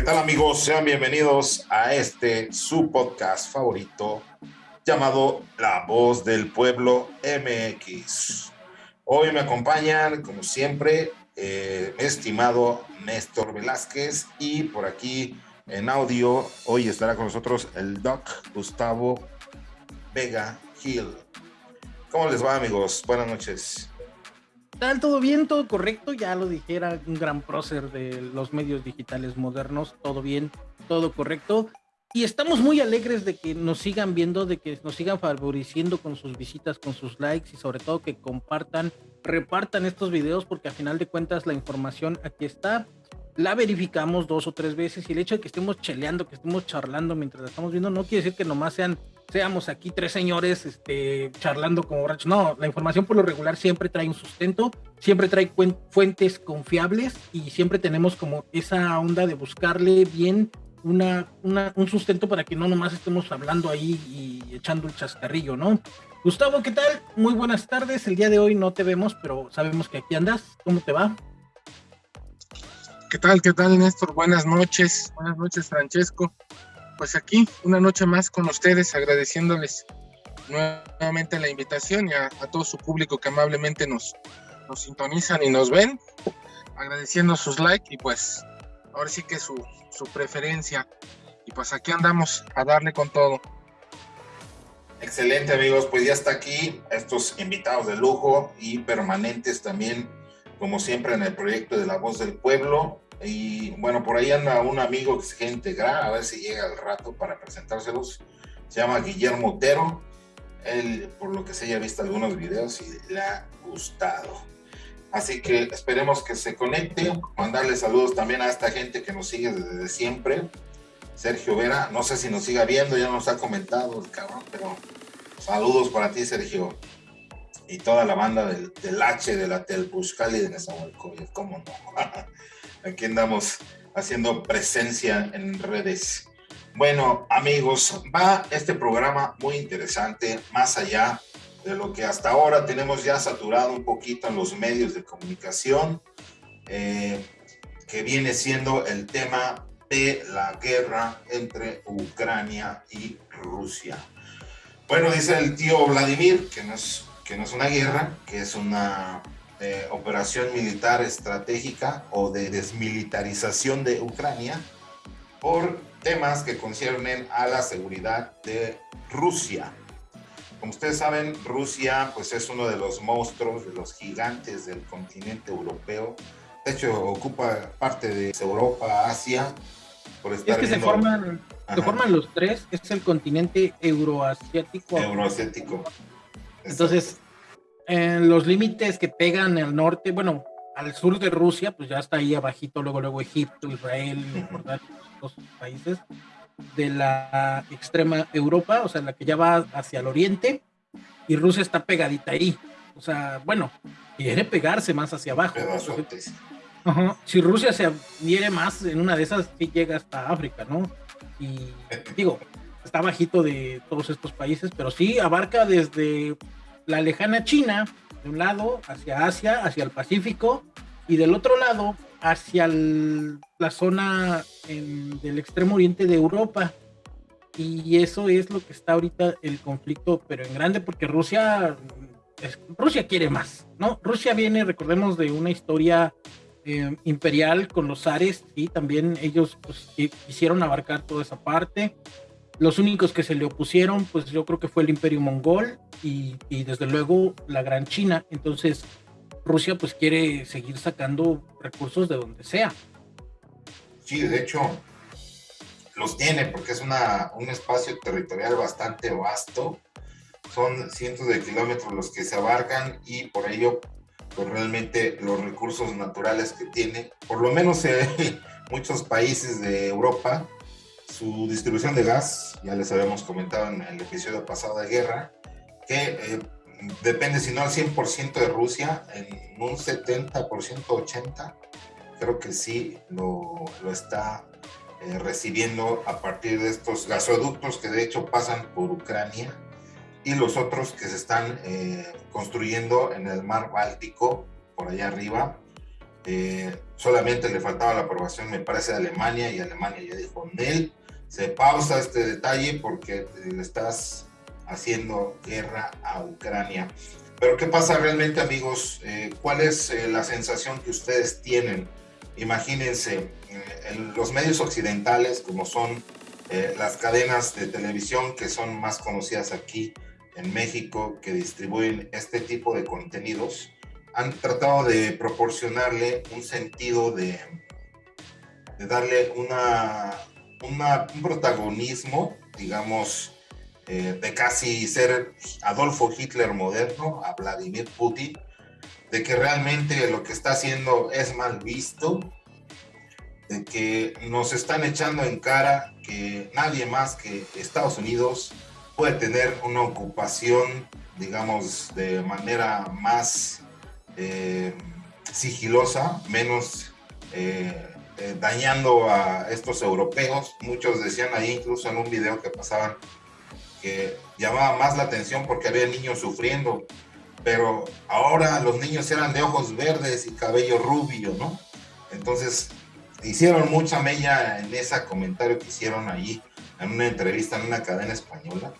¿Qué tal amigos? Sean bienvenidos a este su podcast favorito llamado La Voz del Pueblo MX. Hoy me acompañan, como siempre, eh, estimado Néstor Velázquez y por aquí en audio hoy estará con nosotros el Doc Gustavo Vega Gil. ¿Cómo les va amigos? Buenas noches. ¿Tal? ¿Todo bien? ¿Todo correcto? Ya lo dijera un gran prócer de los medios digitales modernos. Todo bien, todo correcto. Y estamos muy alegres de que nos sigan viendo, de que nos sigan favoreciendo con sus visitas, con sus likes y sobre todo que compartan, repartan estos videos porque a final de cuentas la información aquí está la verificamos dos o tres veces y el hecho de que estemos cheleando, que estemos charlando mientras la estamos viendo, no quiere decir que nomás sean, seamos aquí tres señores este, charlando como borrachos. No, la información por lo regular siempre trae un sustento, siempre trae fuentes confiables y siempre tenemos como esa onda de buscarle bien una, un sustento para que no nomás estemos hablando ahí y echando el chascarrillo, ¿no? Gustavo, ¿qué tal? Muy buenas tardes. El día de hoy no te vemos, pero sabemos que aquí andas. ¿Cómo te va? ¿Qué tal? ¿Qué tal, Néstor? Buenas noches. Buenas noches, Francesco. Pues aquí, una noche más con ustedes, agradeciéndoles nuevamente la invitación y a, todo su público que amablemente nos, nos sintonizan y nos ven, agradeciendo sus likes y pues ahora sí que su, su preferencia. Y pues aquí andamos a darle con todo. Excelente amigos, pues ya está aquí estos invitados de lujo y permanentes también como siempre en el proyecto de La Voz del Pueblo. Y bueno, por ahí anda un amigo que se quiere integrar, a ver si llega al rato para presentárselos. Se llama Guillermo Otero. Él, por lo que se haya visto algunos videos, y le ha gustado. Así que esperemos que se conecte. Mandarle saludos también a esta gente que nos sigue desde siempre. Sergio Vera, no sé si nos siga viendo, ya nos ha comentado el cabrón, pero saludos para ti, Sergio y toda la banda del, H, de la Telpuscali y de Nezahualcóyotl, cómo no. Aquí andamos haciendo presencia en redes. Bueno, amigos, va este programa muy interesante, más allá de lo que hasta ahora tenemos ya saturado un poquito en los medios de comunicación, eh, que viene siendo el tema de la guerra entre Ucrania y Rusia. Bueno, dice el tío Vladimir, que no es que no es una guerra, que es una eh, operación militar estratégica o de desmilitarización de Ucrania por temas que conciernen a la seguridad de Rusia. Como ustedes saben, Rusia pues es uno de los monstruos, de los gigantes del continente europeo. De hecho, ocupa parte de Europa, Asia. Por estar es que se, forman, se forman los tres, es el continente euroasiático. Euroasiático. Entonces, en los límites que pegan al norte, bueno, al sur de Rusia, pues ya está ahí abajito, luego, luego Egipto, Israel, los países de la extrema Europa, o sea, la que ya va hacia el oriente, y Rusia está pegadita ahí. O sea, bueno, quiere pegarse más hacia abajo. Si Rusia se adhiere más, en una de esas sí llega hasta África, ¿no? Y digo, está bajito de todos estos países, pero sí abarca desde la lejana China, de un lado hacia Asia, hacia el Pacífico, y del otro lado hacia la zona del extremo oriente de Europa. Y eso es lo que está ahorita el conflicto, pero en grande, porque Rusia, Rusia quiere más, ¿no? Rusia viene, recordemos, de una historia eh, imperial con los zares, y también ellos pues, quisieron abarcar toda esa parte. Los únicos que se le opusieron, pues yo creo que fue el imperio mongol y, desde luego la gran China. Entonces, Rusia pues quiere seguir sacando recursos de donde sea. Sí, de hecho, los tiene porque es una, un espacio territorial bastante vasto. Son cientos de kilómetros los que se abarcan y por ello, pues realmente los recursos naturales que tiene, por lo menos en muchos países de Europa, su distribución de gas, ya les habíamos comentado en el episodio pasado de guerra, que eh, depende, si no al 100% de Rusia, en un 70%, 80%, creo que sí lo, lo está eh, recibiendo a partir de estos gasoductos que de hecho pasan por Ucrania y los otros que se están eh, construyendo en el mar Báltico, por allá arriba, Eh, solamente le faltaba la aprobación, me parece, de Alemania, y Alemania ya dijo, Nel, se pausa este detalle porque le estás haciendo guerra a Ucrania. Pero ¿qué pasa realmente, amigos? Eh, ¿Cuál es eh, la sensación que ustedes tienen? Imagínense, en los medios occidentales, como son las cadenas de televisión que son más conocidas aquí en México, que distribuyen este tipo de contenidos, han tratado de proporcionarle un sentido de darle una, un protagonismo, digamos, eh, de casi ser Adolfo Hitler moderno a Vladimir Putin, de que realmente lo que está haciendo es mal visto, de que nos están echando en cara que nadie más que Estados Unidos puede tener una ocupación, digamos, de manera más eh, sigilosa, menos eh, eh, dañando a estos europeos. Muchos decían ahí, incluso en un video que pasaban, que llamaba más la atención porque había niños sufriendo, pero ahora los niños eran de ojos verdes y cabello rubio, ¿no? Entonces hicieron mucha mella en ese comentario que hicieron allí en una entrevista en una cadena española,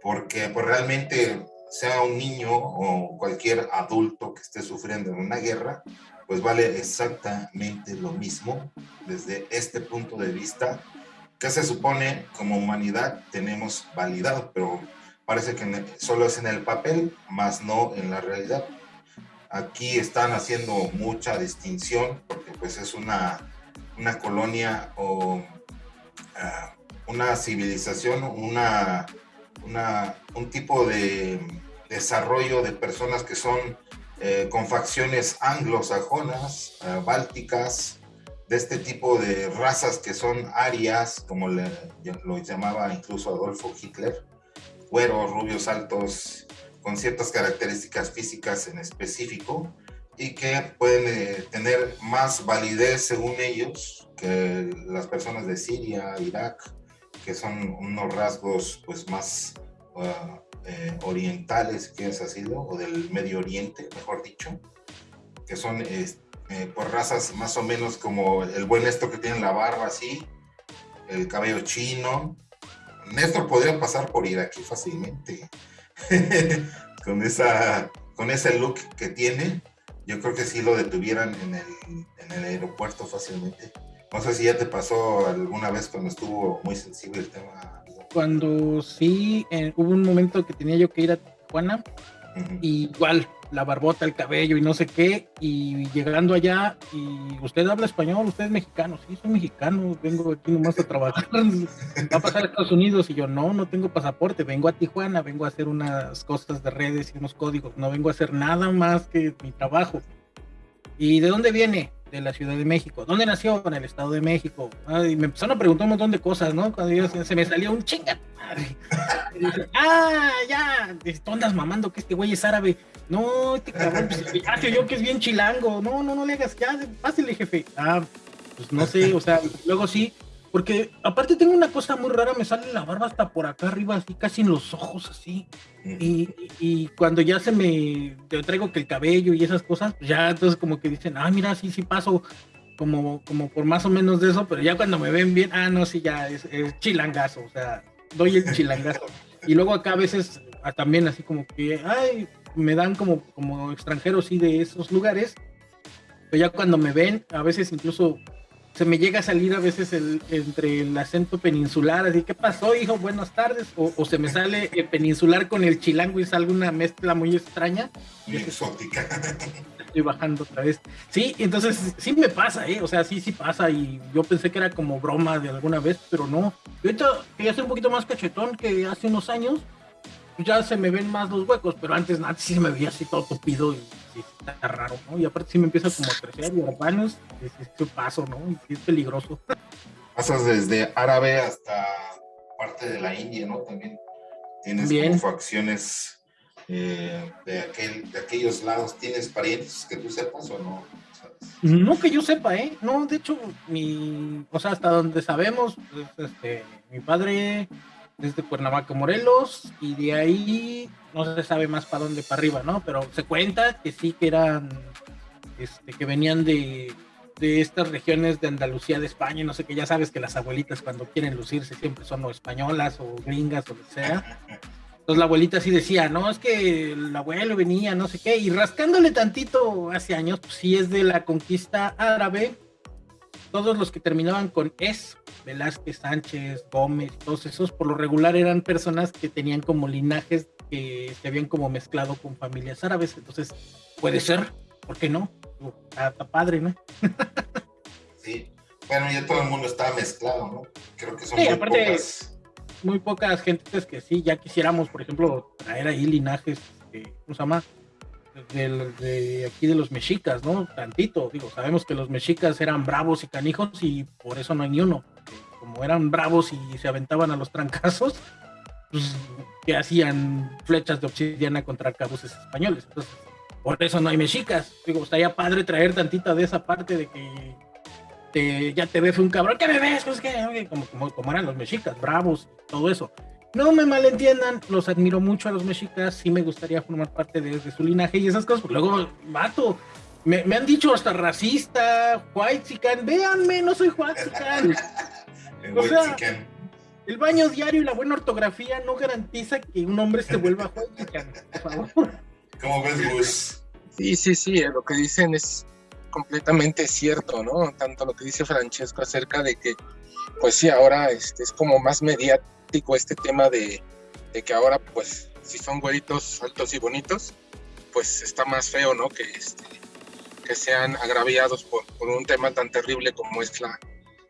porque pues realmente sea un niño o cualquier adulto que esté sufriendo en una guerra, pues vale exactamente lo mismo desde este punto de vista que se supone como humanidad tenemos validado, pero parece que solo es en el papel, más no en la realidad. Aquí están haciendo mucha distinción porque pues es una, una colonia o ah, una civilización, una un tipo de desarrollo de personas que son eh, con facciones anglosajonas, eh, bálticas, de este tipo de razas que son arias, como lo llamaba incluso Adolfo Hitler, güeros, rubios, altos, con ciertas características físicas en específico y que pueden eh, tener más validez según ellos que las personas de Siria, Irak, que son unos rasgos pues más eh, orientales, que es así, o del Medio Oriente, mejor dicho, que son eh, por razas más o menos como el buen Néstor que tiene la barba así, el cabello chino. Néstor podría pasar por ir aquí fácilmente, con, esa, con ese look que tiene. Yo creo que sí lo detuvieran en el, en el aeropuerto fácilmente. No sé si ya te pasó alguna vez cuando estuvo muy sensible el tema. Cuando sí, eh, hubo un momento que tenía yo que ir a Tijuana, igual, la barbota, el cabello y no sé qué, y llegando allá, y usted habla español, usted es mexicano, sí, soy mexicano, vengo aquí nomás a trabajar, va a pasar a Estados Unidos, y yo, no, no tengo pasaporte, vengo a Tijuana, vengo a hacer unas cosas de redes y unos códigos, no vengo a hacer nada más que mi trabajo. ¿Y de dónde viene? De la Ciudad de México. ¿Dónde nació? En el Estado de México. y me empezaron a preguntar un montón de cosas, ¿no? Cuando yo, se me salió un chinga. ah, ya, ¿tú andas mamando que este güey es árabe? No, este cabrón, pues, ya yo que es bien chilango. No, no, no le hagas, ya, pásale, jefe. Ah, pues no sé, o sea, luego sí, porque aparte tengo una cosa muy rara, me sale la barba hasta por acá arriba, así casi en los ojos, así. Y, y cuando ya se me traigo que el cabello y esas cosas, pues ya entonces como que dicen, ah, mira, sí, sí paso como, como por más o menos de eso, pero ya cuando me ven bien, ah, no, sí, ya es, chilangazo, o sea, doy el chilangazo. y luego acá a veces ah, también así como que, ay, me dan como, como extranjeros, sí, de esos lugares. Pero ya cuando me ven, a veces incluso se me llega a salir a veces el, entre el acento peninsular, así, ¿qué pasó, hijo? Buenas tardes. O, se me sale el peninsular con el chilango y sale una mezcla muy extraña. Muy exótica. Estoy bajando otra vez. Sí, entonces sí me pasa, ¿eh? O sea, sí, sí pasa. Y yo pensé que era como broma de alguna vez, pero no. Yo ahorita quería ser un poquito más cachetón que hace unos años. Ya se me ven más los huecos, pero antes, antes sí se me veía así todo tupido y sí, está raro, ¿no? Y aparte sí me empieza como a crecer y urbanos, es, es paso, ¿no? Y es peligroso. Pasas desde árabe hasta parte de la India, ¿no? También tienes Bien. como facciones eh, de, aquel, de aquellos lados. ¿Tienes parientes que tú sepas o no? No que yo sepa, ¿eh? No, de hecho, mi, o sea, hasta donde sabemos, pues, este, mi padre desde Cuernavaca, Morelos, y de ahí no se sabe más para dónde, para arriba, ¿no? Pero se cuenta que sí que eran este, que venían de, de estas regiones de Andalucía, de España, no sé qué, ya sabes que las abuelitas cuando quieren lucirse siempre son o españolas o gringas o lo que sea. Entonces la abuelita sí decía, no, es que el abuelo venía, no sé qué, y rascándole tantito hace años, pues sí es de la conquista árabe, todos los que terminaban con es, Velázquez, Sánchez, Gómez, todos esos, por lo regular eran personas que tenían como linajes que se habían como mezclado con familias árabes, entonces puede ser, ¿por qué no? Está, padre, ¿no? sí, bueno, ya todo el mundo está mezclado, ¿no? Creo que son muy pocas. Muy pocas gentes que sí, ya quisiéramos, por ejemplo, traer ahí linajes, este, ¿cómo se llama? De, de, aquí de los mexicas, ¿no? Tantito, digo, sabemos que los mexicas eran bravos y canijos y por eso no hay ni uno. Como eran bravos y se aventaban a los trancazos, pues, que hacían flechas de obsidiana contra cabuses españoles. Entonces, por eso no hay mexicas. Digo, estaría padre traer tantita de esa parte de que ya te ves un cabrón, ¿qué me ves? Pues que, como, como, como, eran los mexicas, bravos, todo eso. No me malentiendan, los admiro mucho a los mexicas, sí me gustaría formar parte de, su linaje y esas cosas. Luego, mato, me, me, han dicho hasta racista, white chican, véanme, no soy white chican. O sea, el baño diario y la buena ortografía no garantiza que un hombre se vuelva white chican, por favor. ¿Cómo ves, Gus? Sí, sí, sí, eh, lo que dicen es completamente cierto, ¿no? Tanto lo que dice Francesco acerca de que, pues sí, ahora este, es como más mediático este tema de, que ahora, pues, si son güeritos altos y bonitos, pues está más feo, ¿no? Que, este, que sean agraviados por, un tema tan terrible como es la,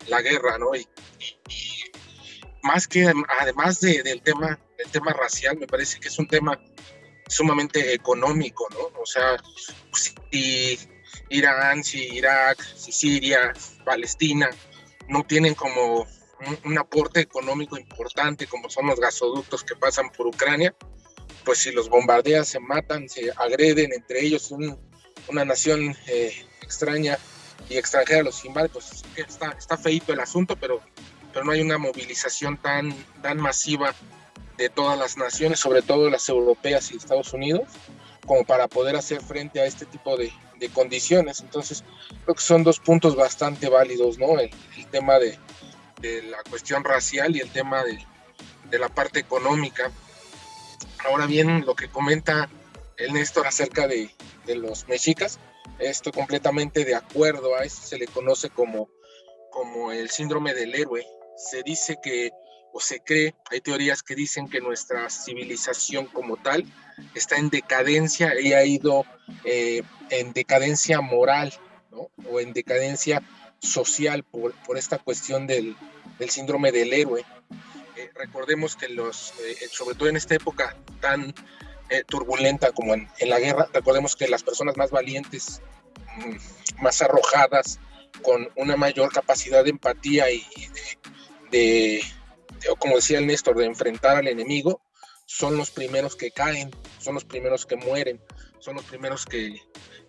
la guerra, ¿no? Y, más que además del tema del tema racial, me parece que es un tema sumamente económico, ¿no? O sea, si Irán, si Irak, si Siria, Palestina, no tienen como un, aporte económico importante como son los gasoductos que pasan por Ucrania, pues si los bombardean, se matan, se agreden entre ellos, una nación eh, extraña y extranjera los invade, pues está, está feito el asunto, pero, pero no hay una movilización tan, tan masiva de todas las naciones, sobre todo las europeas y Estados Unidos, como para poder hacer frente a este tipo de, condiciones. Entonces, creo que son dos puntos bastante válidos, ¿no? El, tema de, la cuestión racial y el tema de, la parte económica. Ahora bien, lo que comenta el Néstor acerca de, los mexicas, estoy completamente de acuerdo, a eso se le conoce como, como el síndrome del héroe. Se dice que o se cree, hay teorías que dicen que nuestra civilización como tal está en decadencia y ha ido eh, en decadencia moral o en decadencia social por, por esta cuestión del, del, síndrome del héroe. Eh, recordemos que los, eh, sobre todo en esta época tan turbulenta como en, en, la guerra, recordemos que las personas más valientes, mm, más arrojadas, con una mayor capacidad de empatía y de o como decía el Néstor, de enfrentar al enemigo, son los primeros que caen, son los primeros que mueren, son los primeros que,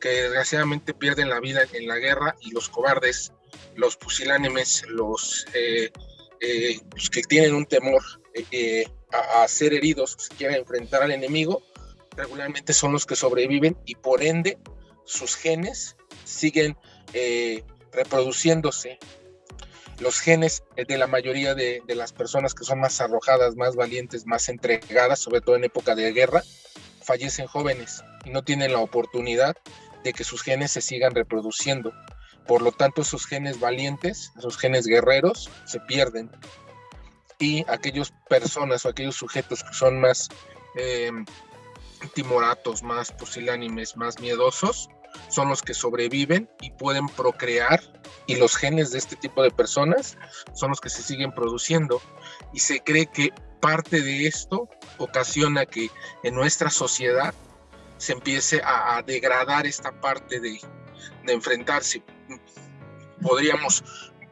desgraciadamente pierden la vida en la guerra y los cobardes, los pusilánimes, los, eh, eh, que tienen un temor eh, a, ser heridos, si quieren enfrentar al enemigo, regularmente son los que sobreviven y por ende sus genes siguen reproduciéndose los genes de la mayoría de, las personas que son más arrojadas, más valientes, más entregadas, sobre todo en época de guerra, fallecen jóvenes y no tienen la oportunidad de que sus genes se sigan reproduciendo. Por lo tanto, esos genes valientes, esos genes guerreros, se pierden. Y aquellas personas o aquellos sujetos que son más eh, timoratos, más pusilánimes, más miedosos, son los que sobreviven y pueden procrear y los genes de este tipo de personas son los que se siguen produciendo y se cree que parte de esto ocasiona que en nuestra sociedad se empiece a, degradar esta parte de, enfrentarse. Podríamos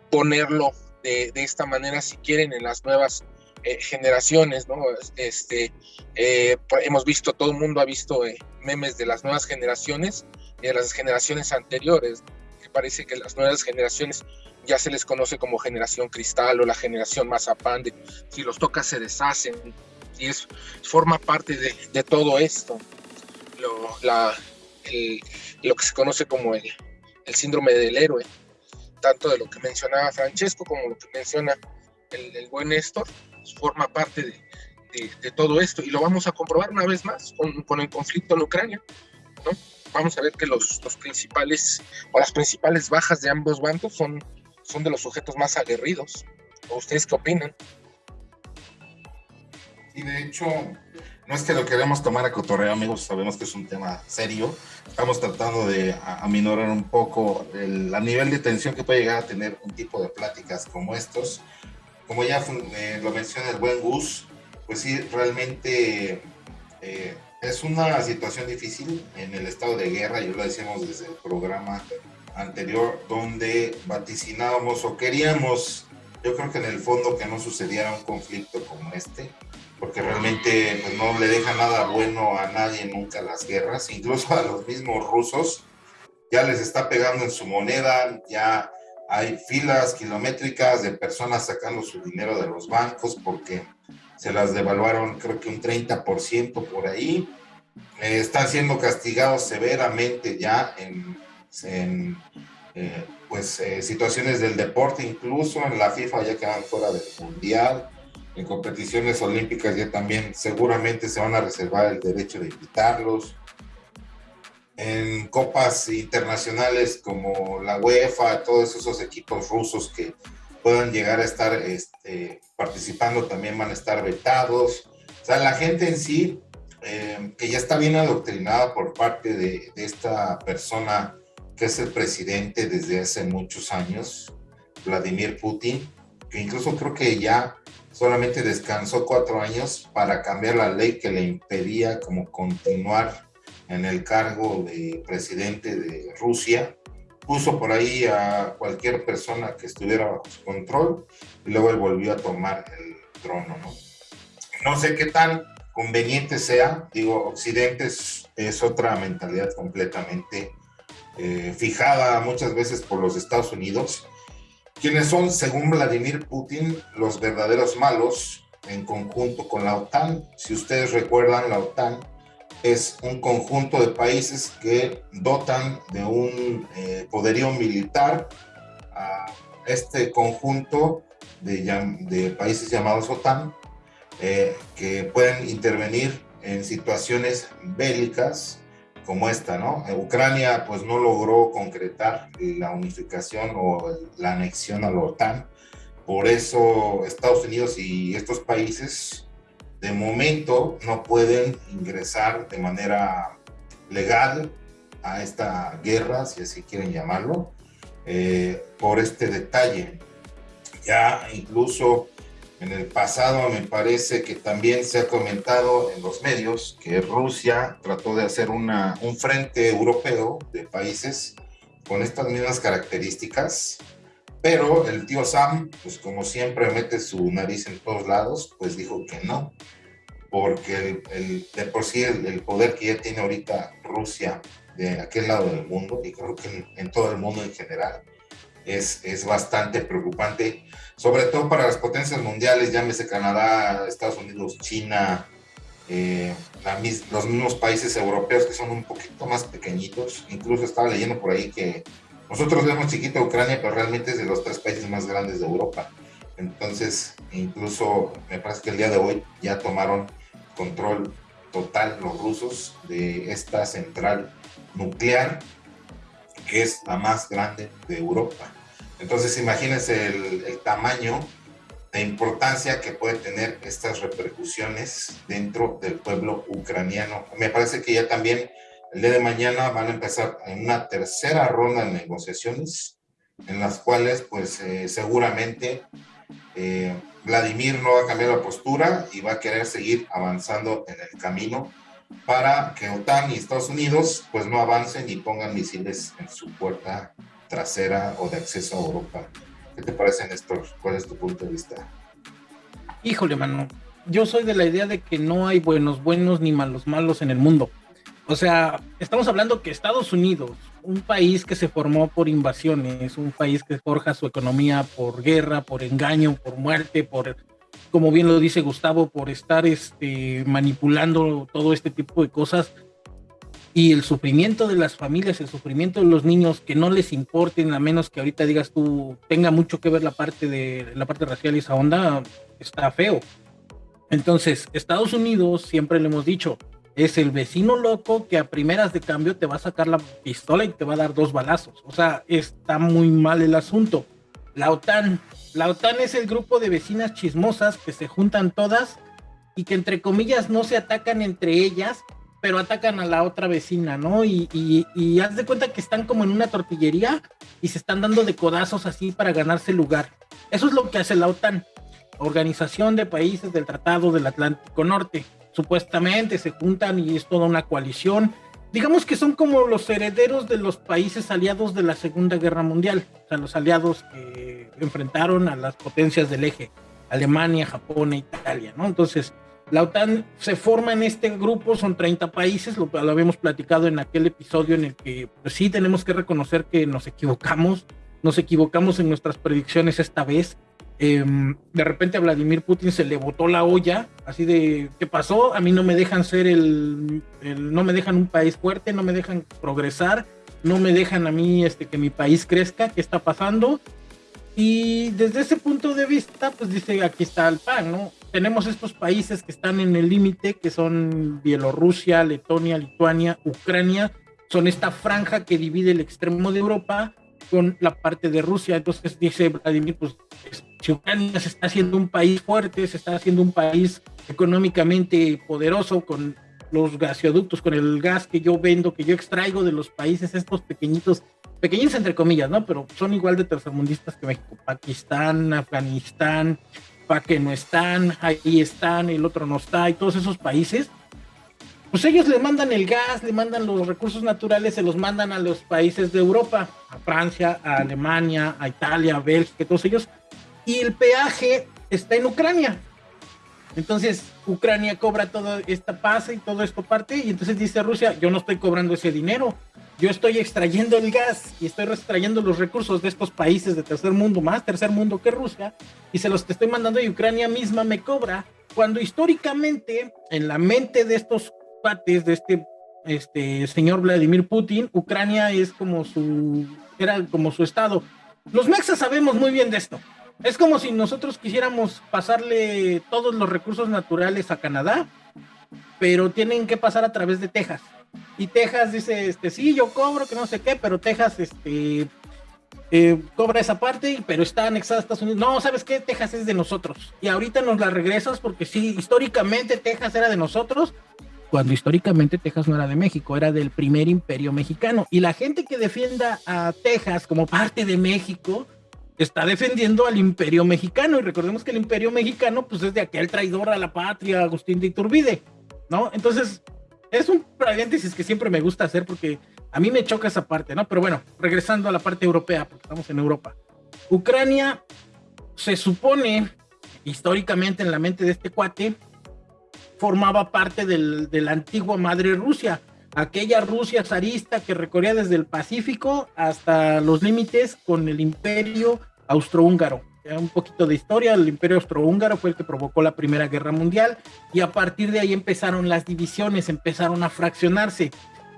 ponerlo de, esta manera si quieren en las nuevas eh, generaciones, ¿no? Este, eh, hemos visto, todo el mundo ha visto eh, memes de las nuevas generaciones de las generaciones anteriores, que parece que las nuevas generaciones ya se les conoce como generación cristal o la generación mazapán, de, si los tocas se deshacen, y es, forma parte de, todo esto. la, lo que se conoce como el, síndrome del héroe, tanto de lo que mencionaba Francesco como lo que menciona el, buen Néstor, forma parte de, todo esto y lo vamos a comprobar una vez más con, el conflicto en Ucrania. Vamos a ver que los, principales o las principales bajas de ambos bandos son, son de los sujetos más aguerridos. ustedes qué opinan? Y de hecho, no es que lo queremos tomar a cotorreo, amigos, sabemos que es un tema serio. Estamos tratando de aminorar un poco el nivel de tensión que puede llegar a tener un tipo de pláticas como estos. Como ya eh, lo menciona el buen Gus, pues sí, realmente eh, es una situación difícil en el estado de guerra, yo lo decíamos desde el programa anterior, donde vaticinábamos o queríamos, yo creo que en el fondo que no sucediera un conflicto como este, porque realmente pues, no le deja nada bueno a nadie nunca las guerras, incluso a los mismos rusos, ya les está pegando en su moneda, ya hay filas kilométricas de personas sacando su dinero de los bancos porque se las devaluaron creo que un 30% por ahí, eh, están siendo castigados severamente ya en, eh, pues, eh, situaciones del deporte, incluso en la FIFA ya quedan fuera del mundial en competiciones olímpicas ya también seguramente se van a reservar el derecho de invitarlos. En copas internacionales como la UEFA, todos esos equipos rusos que puedan llegar a estar este, participando también van a estar vetados. O sea, la gente en sí, eh, que ya está bien adoctrinada por parte de, de esta persona que es el presidente desde hace muchos años, Vladimir Putin, que incluso creo que ya solamente descansó cuatro años para cambiar la ley que le impedía como continuar en el cargo de presidente de Rusia. Puso por ahí a cualquier persona que estuviera bajo su control y luego él volvió a tomar el trono. No, no sé qué tan conveniente sea. Digo, Occidente es, otra mentalidad completamente eh, fijada muchas veces por los Estados Unidos quienes son, según Vladimir Putin, los verdaderos malos en conjunto con la OTAN. Si ustedes recuerdan, la OTAN es un conjunto de países que dotan de un eh, poderío militar a este conjunto de, países llamados OTAN, eh, que pueden intervenir en situaciones bélicas como esta, ¿no? Ucrania pues no logró concretar la unificación o la anexión a la OTAN, por eso Estados Unidos y estos países de momento no pueden ingresar de manera legal a esta guerra, si así quieren llamarlo, eh, por este detalle. Ya incluso en el pasado me parece que también se ha comentado en los medios que Rusia trató de hacer una, un frente europeo de países con estas mismas características, pero el tío Sam, pues como siempre mete su nariz en todos lados, pues dijo que no, porque el, de por sí el, poder que ya tiene ahorita Rusia de aquel lado del mundo, y creo que en, en todo el mundo en general, es, es bastante preocupante sobre todo para las potencias mundiales, llámese Canadá, Estados Unidos, China, eh, los mismos países europeos que son un poquito más pequeñitos. Incluso estaba leyendo por ahí que nosotros vemos chiquita Ucrania, pero realmente es de los tres países más grandes de Europa. Entonces, incluso me parece que el día de hoy ya tomaron control total los rusos de esta central nuclear, que es la más grande de Europa. Entonces imagínense el, tamaño de importancia que puede tener estas repercusiones dentro del pueblo ucraniano. Me parece que ya también el día de mañana van a empezar en una tercera ronda de negociaciones en las cuales pues eh, seguramente eh, Vladimir no va a cambiar la postura y va a querer seguir avanzando en el camino para que OTAN y Estados Unidos pues no avancen y pongan misiles en su puerta trasera o de acceso a Europa. ¿Qué te parece, Néstor? ¿Cuál es tu punto de vista? Híjole, mano. Yo soy de la idea de que no hay buenos buenos ni malos malos en el mundo. O sea, estamos hablando que Estados Unidos, un país que se formó por invasiones, un país que forja su economía por guerra, por engaño, por muerte, por, como bien lo dice Gustavo, por estar este, manipulando todo este tipo de cosas, y el sufrimiento de las familias, el sufrimiento de los niños que no les importen, a menos que ahorita digas tú tenga mucho que ver la parte de la parte racial y esa onda, está feo. Entonces, Estados Unidos, siempre le hemos dicho, es el vecino loco que a primeras de cambio te va a sacar la pistola y te va a dar dos balazos. O sea, está muy mal el asunto. La OTAN, la OTAN es el grupo de vecinas chismosas que se juntan todas y que entre comillas no se atacan entre ellas, pero atacan a la otra vecina, ¿no? Y, haz de cuenta que están como en una tortillería y se están dando de codazos así para ganarse lugar. Eso es lo que hace la OTAN, Organización de Países del Tratado del Atlántico Norte. Supuestamente se juntan y es toda una coalición. Digamos que son como los herederos de los países aliados de la Segunda Guerra Mundial, o sea, los aliados que enfrentaron a las potencias del eje, Alemania, Japón e Italia, ¿no? Entonces, la OTAN se forma en este grupo, son 30 países, lo, habíamos platicado en aquel episodio en el que pues, sí tenemos que reconocer que nos equivocamos, nos equivocamos en nuestras predicciones esta vez. Em, de repente a Vladimir Putin se le botó la olla, así de, ¿qué pasó? A mí no me dejan ser el, no me dejan un país fuerte, no me dejan progresar, no me dejan a mí este, que mi país crezca, ¿qué está pasando? Y desde ese punto de vista, pues dice, aquí está el pan, ¿no? tenemos estos países que están en el límite, que son Bielorrusia, Letonia, Lituania, Ucrania, son esta franja que divide el extremo de Europa con la parte de Rusia. Entonces dice Vladimir, pues si Ucrania se está haciendo un país fuerte, se está haciendo un país económicamente poderoso con los gasoductos, con el gas que yo vendo, que yo extraigo de los países estos pequeñitos, pequeñitos entre comillas, ¿no? Pero son igual de tercermundistas que México, Pakistán, Afganistán, que no están, ahí están, el otro no está, y todos esos países, pues ellos le mandan el gas, le mandan los recursos naturales, se los mandan a los países de Europa, a Francia, a Alemania, a Italia, a Bélgica, todos ellos, y el peaje está en Ucrania. Entonces, Ucrania cobra toda esta paz y todo esto parte, y entonces dice Rusia, yo no estoy cobrando ese dinero, yo estoy extrayendo el gas y estoy extrayendo los recursos de estos países de tercer mundo, más tercer mundo que Rusia, y se los estoy mandando y Ucrania misma me cobra, cuando históricamente en la mente de estos pates, de este, este señor Vladimir Putin, Ucrania es como su, era como su estado. Los mexas sabemos muy bien de esto. Es como si nosotros quisiéramos pasarle todos los recursos naturales a Canadá, pero tienen que pasar a través de Texas y Texas dice, este, sí, yo cobro, que no sé qué, pero Texas, este, eh, cobra esa parte, pero está anexada a Estados Unidos. No, ¿sabes qué? Texas es de nosotros. Y ahorita nos la regresas porque sí, históricamente Texas era de nosotros, cuando históricamente Texas no era de México, era del primer imperio mexicano. Y la gente que defienda a Texas como parte de México está defendiendo al imperio mexicano. Y recordemos que el imperio mexicano, pues es de aquel traidor a la patria, Agustín de Iturbide, ¿no? Entonces, es un paréntesis que siempre me gusta hacer porque a mí me choca esa parte, ¿no? Pero bueno, regresando a la parte europea, porque estamos en Europa. Ucrania se supone, históricamente en la mente de este cuate, formaba parte del, de la antigua madre Rusia, aquella Rusia zarista que recorría desde el Pacífico hasta los límites con el imperio austrohúngaro un poquito de historia, el imperio austrohúngaro fue el que provocó la Primera Guerra Mundial y a partir de ahí empezaron las divisiones, empezaron a fraccionarse.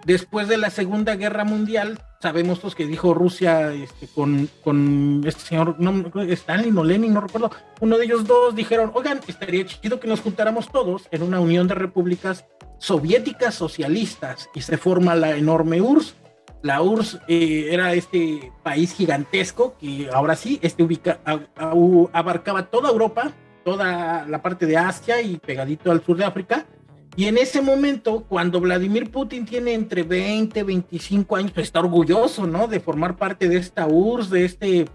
Después de la Segunda Guerra Mundial, sabemos pues, que dijo Rusia este, con, con este señor, no, Stalin o Lenin, no recuerdo, uno de ellos dos dijeron, oigan, estaría chido que nos juntáramos todos en una unión de repúblicas soviéticas socialistas y se forma la enorme URSS la URSS eh, era este país gigantesco que ahora sí este ubica, abarcaba toda Europa, toda la parte de Asia y pegadito al sur de África. Y en ese momento, cuando Vladimir Putin tiene entre 20 y 25 años, está orgulloso, ¿no? De formar parte de esta URSS, de este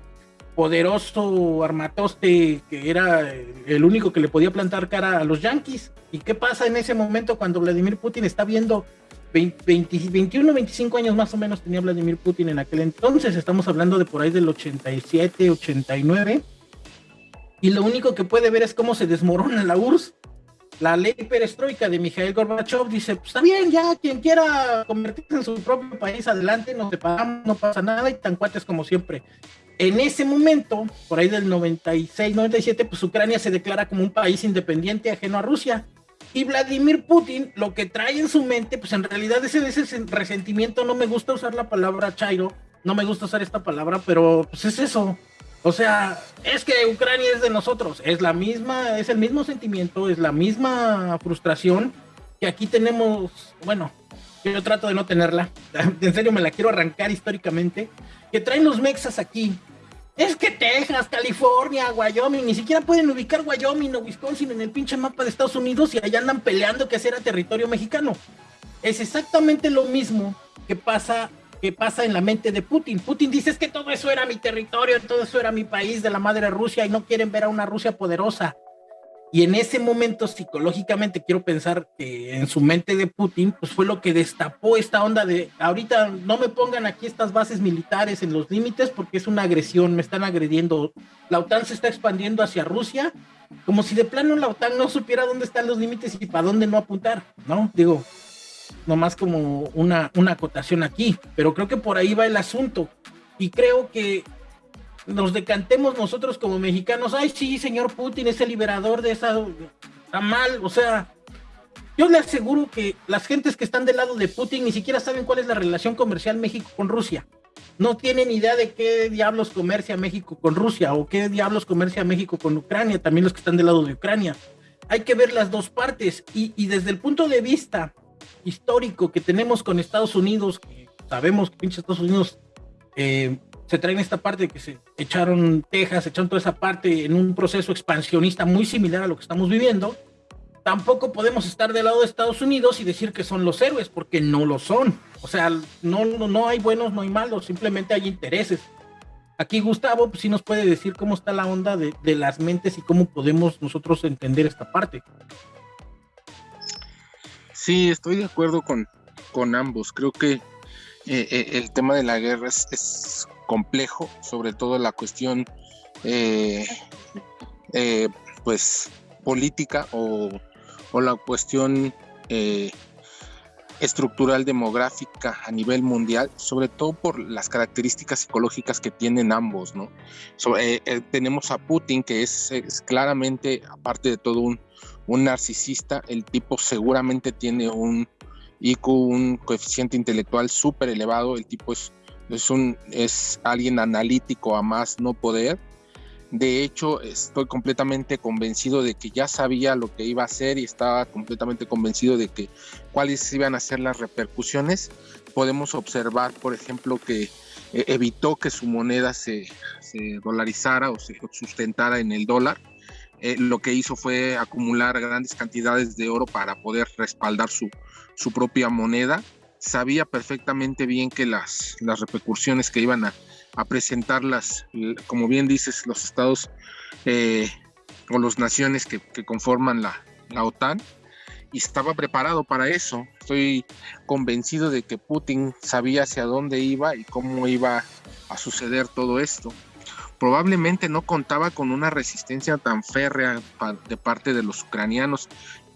poderoso armatoste que era el único que le podía plantar cara a los yanquis. ¿Y qué pasa en ese momento cuando Vladimir Putin está viendo 21, 25 años más o menos tenía Vladimir Putin en aquel entonces, estamos hablando de por ahí del 87, 89, y lo único que puede ver es cómo se desmorona la URSS. La ley perestroika de Mikhail Gorbachev dice, pues bien, ya quien quiera convertirse en su propio país, adelante, nos separamos, no pasa nada, y tan cuates como siempre. En ese momento, por ahí del 96, 97, pues Ucrania se declara como un país independiente ajeno a Rusia Y Vladimir Putin lo que trae en su mente, pues en realidad ese, ese resentimiento, no me gusta usar la palabra Chairo, no me gusta usar esta palabra, pero pues es eso. O sea, es que Ucrania es de nosotros, es la misma, es el mismo sentimiento, es la misma frustración que aquí tenemos, bueno, yo trato de no tenerla, en serio me la quiero arrancar históricamente, que traen los mexas aquí. Es que Texas, California, Wyoming, ni siquiera pueden ubicar Wyoming o Wisconsin en el pinche mapa de Estados Unidos y allá andan peleando que era territorio mexicano. Es exactamente lo mismo que pasa, que pasa en la mente de Putin. Putin dice es que todo eso era mi territorio, todo eso era mi país de la madre Rusia y no quieren ver a una Rusia poderosa. Y en ese momento, psicológicamente, quiero pensar que en su mente de Putin, pues fue lo que destapó esta onda de, ahorita no me pongan aquí estas bases militares en los límites porque es una agresión, me están agrediendo. La OTAN se está expandiendo hacia Rusia, como si de plano la OTAN no supiera dónde están los límites y para dónde no apuntar, ¿no? Digo, nomás como una, una acotación aquí, pero creo que por ahí va el asunto. Y creo que nos decantemos nosotros como mexicanos, ay sí, señor Putin es el liberador de esa, está mal, o sea, yo le aseguro que las gentes que están del lado de Putin ni siquiera saben cuál es la relación comercial México con Rusia. No tienen idea de qué diablos comercia México con Rusia o qué diablos comercia México con Ucrania, también los que están del lado de Ucrania. Hay que ver las dos partes y, y desde el punto de vista histórico que tenemos con Estados Unidos, sabemos que pinche Estados Unidos eh, se traen esta parte que se echaron Texas, echaron toda esa parte en un proceso expansionista muy similar a lo que estamos viviendo, tampoco podemos estar del lado de Estados Unidos y decir que son los héroes, porque no lo son. O sea, no, no, hay buenos, no hay malos, simplemente hay intereses. Aquí Gustavo pues, sí nos puede decir cómo está la onda de, las mentes y cómo podemos nosotros entender esta parte. Sí, estoy de acuerdo con, con ambos. Creo que eh, eh, el tema de la guerra es complejo, sobre todo la cuestión eh, pues política o, la cuestión estructural demográfica a nivel mundial, sobre todo por las características psicológicas que tienen ambos, ¿no? tenemos a Putin, que es, claramente, aparte de todo un, un, narcisista, el tipo seguramente tiene un IQ, un coeficiente intelectual súper elevado, el tipo es es, un, es alguien analítico a más no poder. De hecho, estoy completamente convencido de que ya sabía lo que iba a hacer y estaba completamente convencido de que cuáles iban a ser las repercusiones. Podemos observar, por ejemplo, que eh, evitó que su moneda se, dolarizara o se sustentara en el dólar. Eh, lo que hizo fue acumular grandes cantidades de oro para poder respaldar su, su propia moneda sabía perfectamente bien que las, las repercusiones que iban a, presentar las, como bien dices, los estados eh, o las naciones que, conforman la, la, OTAN, y estaba preparado para eso. Estoy convencido de que Putin sabía hacia dónde iba y cómo iba a suceder todo esto. Probablemente no contaba con una resistencia tan férrea de parte de los ucranianos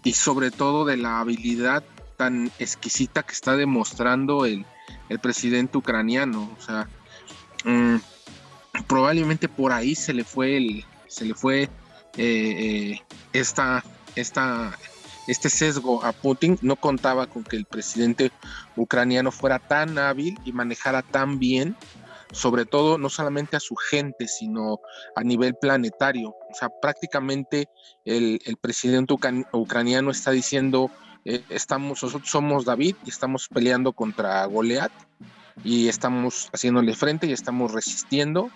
y sobre todo de la habilidad tan exquisita que está demostrando el, presidente ucraniano. O sea, mm, probablemente por ahí se le fue el, se le fue eh, eh, esta, esta, este sesgo a Putin. No contaba con que el presidente ucraniano fuera tan hábil y manejara tan bien sobre todo no solamente a su gente, sino a nivel planetario. O sea, prácticamente el, el presidente ucraniano está diciendo eh, estamos, nosotros somos David y estamos peleando contra Goliat y estamos haciéndole frente y estamos resistiendo.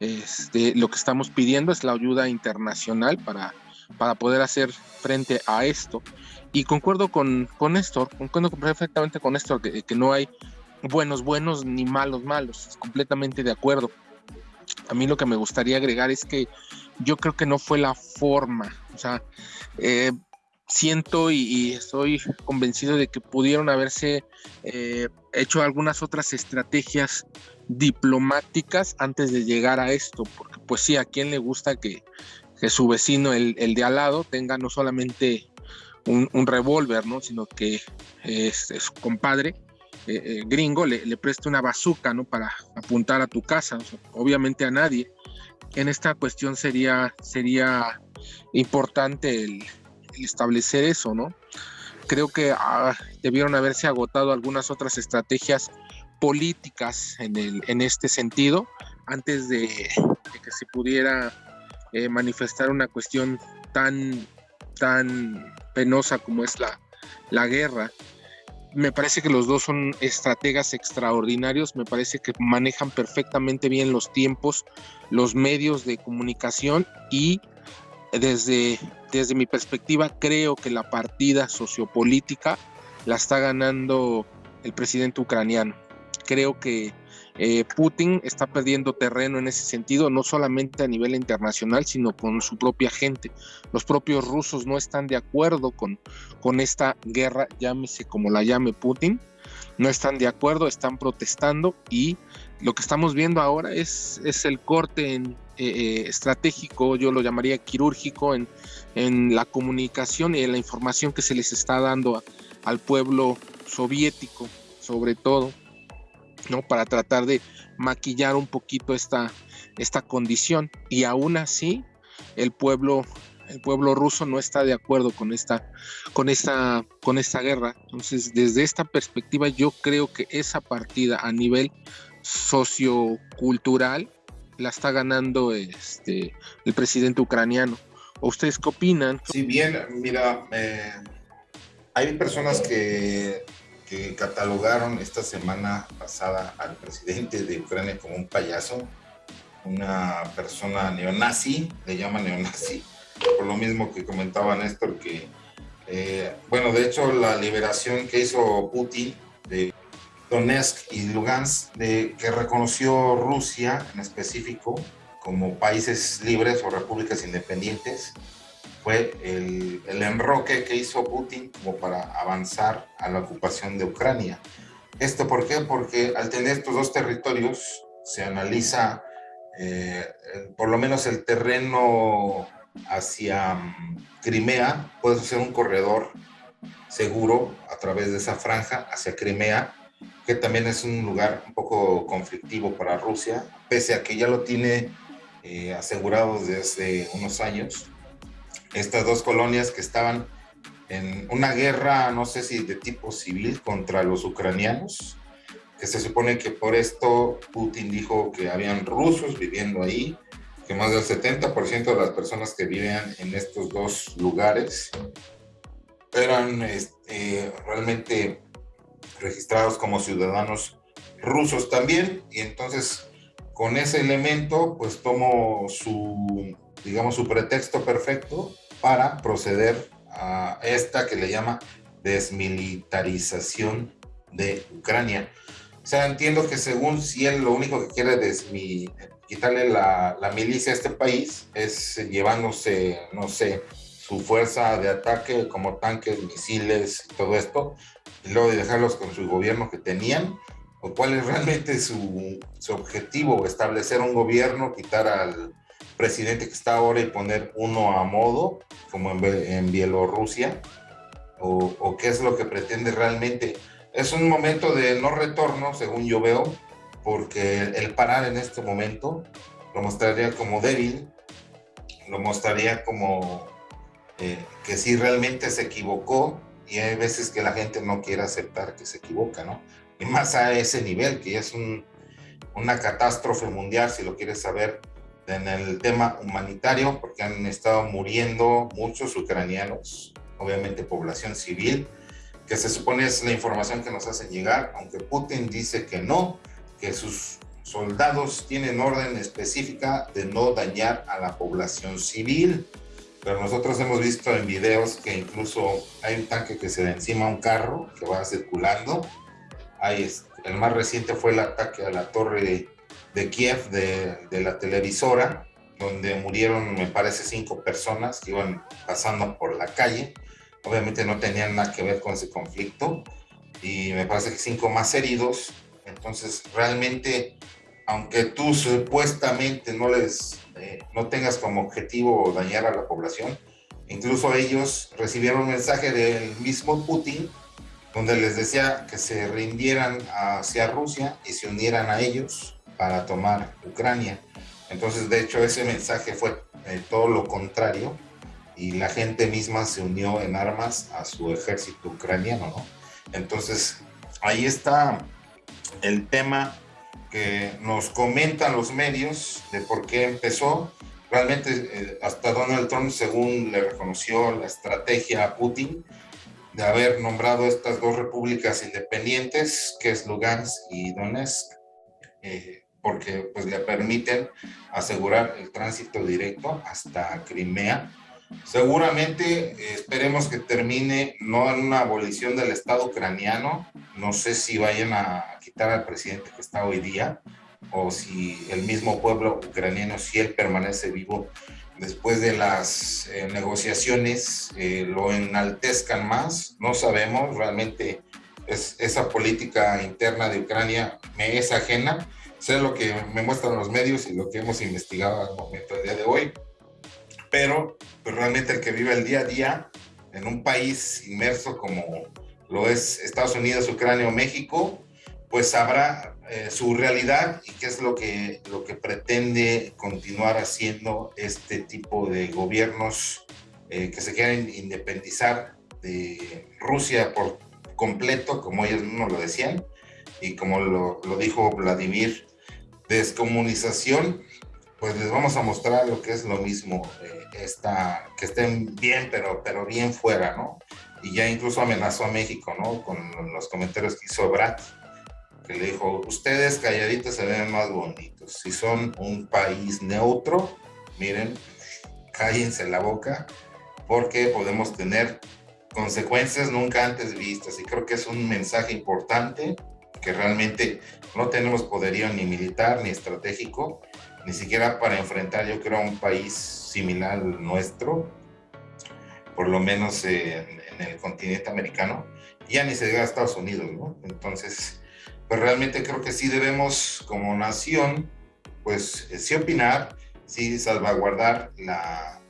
Este, lo que estamos pidiendo es la ayuda internacional para, para poder hacer frente a esto. Y concuerdo con, con Néstor, concuerdo perfectamente con Néstor, que, que no hay buenos buenos ni malos malos, completamente de acuerdo. A mí lo que me gustaría agregar es que yo creo que no fue la forma, o sea, eh, siento y, estoy convencido de que pudieron haberse eh, hecho algunas otras estrategias diplomáticas antes de llegar a esto, porque pues sí, a quien le gusta que, su vecino, el, de al lado, tenga no solamente un, revólver, ¿no? sino que es, su compadre eh, eh, gringo le, preste una bazuca ¿no? para apuntar a tu casa, obviamente a nadie. En esta cuestión sería, sería importante el, establecer eso, ¿no? Creo que ah, debieron haberse agotado algunas otras estrategias políticas en, el, en este sentido antes de, que se pudiera eh, manifestar una cuestión tan, tan penosa como es la, la guerra me parece que los dos son estrategas extraordinarios, me parece que manejan perfectamente bien los tiempos, los medios de comunicación y desde, desde mi perspectiva creo que la partida sociopolítica la está ganando el presidente ucraniano. Creo que eh, Putin está perdiendo terreno en ese sentido, no solamente a nivel internacional, sino con su propia gente. Los propios rusos no están de acuerdo con, con esta guerra, llámese como la llame Putin, no están de acuerdo, están protestando y lo que estamos viendo ahora es, es el corte eh, eh, estratégico, yo lo llamaría quirúrgico, en, en, la comunicación y en la información que se les está dando al pueblo soviético, sobre todo. ¿No? Para tratar de maquillar un poquito esta, esta condición. Y aún así, el pueblo, el pueblo ruso no está de acuerdo con esta, con esta, con esta guerra. Entonces, desde esta perspectiva, yo creo que esa partida a nivel sociocultural la está ganando este, el presidente ucraniano. ustedes qué opinan? Sí, bien, mira, eh, hay personas que que catalogaron esta semana pasada al presidente de Ucrania como un payaso, una persona neonazi, le llaman neonazi, por lo mismo que comentaba Néstor, que, eh, bueno, de hecho la liberación que hizo Putin de Donetsk y Lugansk, de, que reconoció Rusia en específico como países libres o repúblicas independientes, fue el, el, enroque que hizo Putin como para avanzar a la ocupación de Ucrania. ¿Esto por qué? Porque al tener estos dos territorios se analiza eh, por lo menos el terreno hacia mm, Crimea, puede ser un corredor seguro a través de esa franja hacia Crimea, que también es un lugar un poco conflictivo para Rusia, pese a que ya lo tiene eh, asegurado desde unos años estas dos colonias que estaban en una guerra, no sé si de tipo civil, contra los ucranianos, que se supone que por esto Putin dijo que habían rusos viviendo ahí, que más del 70% de las personas que vivían en estos dos lugares eran este, realmente registrados como ciudadanos rusos también, y entonces con ese elemento pues tomo su, digamos, su pretexto perfecto para proceder a esta que le llama desmilitarización de Ucrania. O sea, entiendo que según si él lo único que quiere es quitarle la, la, milicia a este país es llevándose, no sé, su fuerza de ataque como tanques, misiles todo esto, y luego de dejarlos con su gobierno que tenían, o cuál es realmente su, su objetivo, establecer un gobierno, quitar al, presidente que está ahora y poner uno a modo, como en, Bielorrusia, o, qué es lo que pretende realmente. Es un momento de no retorno, según yo veo, porque el parar en este momento lo mostraría como débil, lo mostraría como eh, que sí realmente se equivocó y hay veces que la gente no quiere aceptar que se equivoca, ¿no? Y más a ese nivel, que ya es un, una catástrofe mundial, si lo quieres saber, en el tema humanitario, porque han estado muriendo muchos ucranianos, obviamente población civil, que se supone es la información que nos hacen llegar, aunque Putin dice que no, que sus soldados tienen orden específica de no dañar a la población civil. Pero nosotros hemos visto en videos que incluso hay un tanque que se da encima a un carro que va circulando. Hay, el más reciente fue el ataque a la torre de de Kiev, de, de, la televisora, donde murieron, me parece, cinco personas que iban pasando por la calle. Obviamente no tenían nada que ver con ese conflicto. Y me parece que cinco más heridos. Entonces, realmente, aunque tú supuestamente no les, eh, no tengas como objetivo dañar a la población, incluso ellos recibieron un mensaje del mismo Putin donde les decía que se rindieran hacia Rusia y se unieran a ellos para tomar Ucrania. Entonces, de hecho, ese mensaje fue eh, todo lo contrario y la gente misma se unió en armas a su ejército ucraniano, ¿no? Entonces, ahí está el tema que nos comentan los medios de por qué empezó. Realmente, eh, hasta Donald Trump, según le reconoció la estrategia a Putin, de haber nombrado estas dos repúblicas independientes, que es Lugansk y Donetsk, eh, porque pues le permiten asegurar el tránsito directo hasta Crimea. Seguramente eh, esperemos que termine no en una abolición del Estado ucraniano, no sé si vayan a quitar al presidente que está hoy día, o si el mismo pueblo ucraniano, si él permanece vivo, después de las eh, negociaciones eh, lo enaltezcan más, no sabemos, realmente es, esa política interna de Ucrania me es ajena, sé lo que me muestran los medios y lo que hemos investigado al momento del día de hoy, pero pues, realmente el que vive el día a día en un país inmerso como lo es Estados Unidos, Ucrania o México, pues sabrá eh, su realidad y qué es lo que, lo que pretende continuar haciendo este tipo de gobiernos eh, que se quieren independizar de Rusia por completo, como ellos mismos lo decían, y como lo, lo dijo Vladimir, descomunización, pues les vamos a mostrar lo que es lo mismo, eh, que estén bien, pero, pero bien fuera, ¿no? Y ya incluso amenazó a México, ¿no? Con los comentarios que hizo Brad que le dijo, ustedes calladitos se ven más bonitos. Si son un país neutro, miren, cállense la boca, porque podemos tener consecuencias nunca antes vistas. Y creo que es un mensaje importante que realmente no tenemos poderío ni militar ni estratégico, ni siquiera para enfrentar, yo creo, a un país similar al nuestro, por lo menos en, el continente americano, ya ni se diga a Estados Unidos, ¿no? Entonces, pues realmente creo que sí debemos como nación, pues eh, sí opinar, sí salvaguardar la,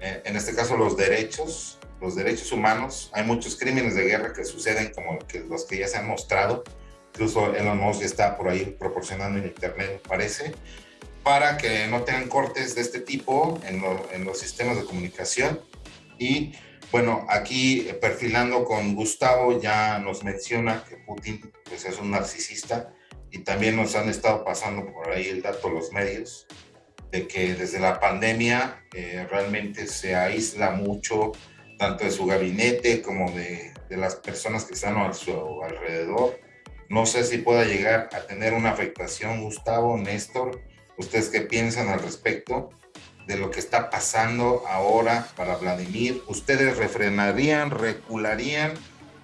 eh, en este caso los derechos, los derechos humanos. Hay muchos crímenes de guerra que suceden como los que ya se han mostrado, incluso Elon Musk está por ahí proporcionando en internet, parece, para que no tengan cortes de este tipo en, los sistemas de comunicación y bueno, aquí eh, perfilando con Gustavo ya nos menciona que Putin pues, es un narcisista y también nos han estado pasando por ahí el dato los medios de que desde la pandemia eh, realmente se aísla mucho tanto de su gabinete como de las personas que están a su alrededor. No sé si pueda llegar a tener una afectación, Gustavo, Néstor. ¿Ustedes qué piensan al respecto? de lo que está pasando ahora para Vladimir, ¿ustedes refrenarían, recularían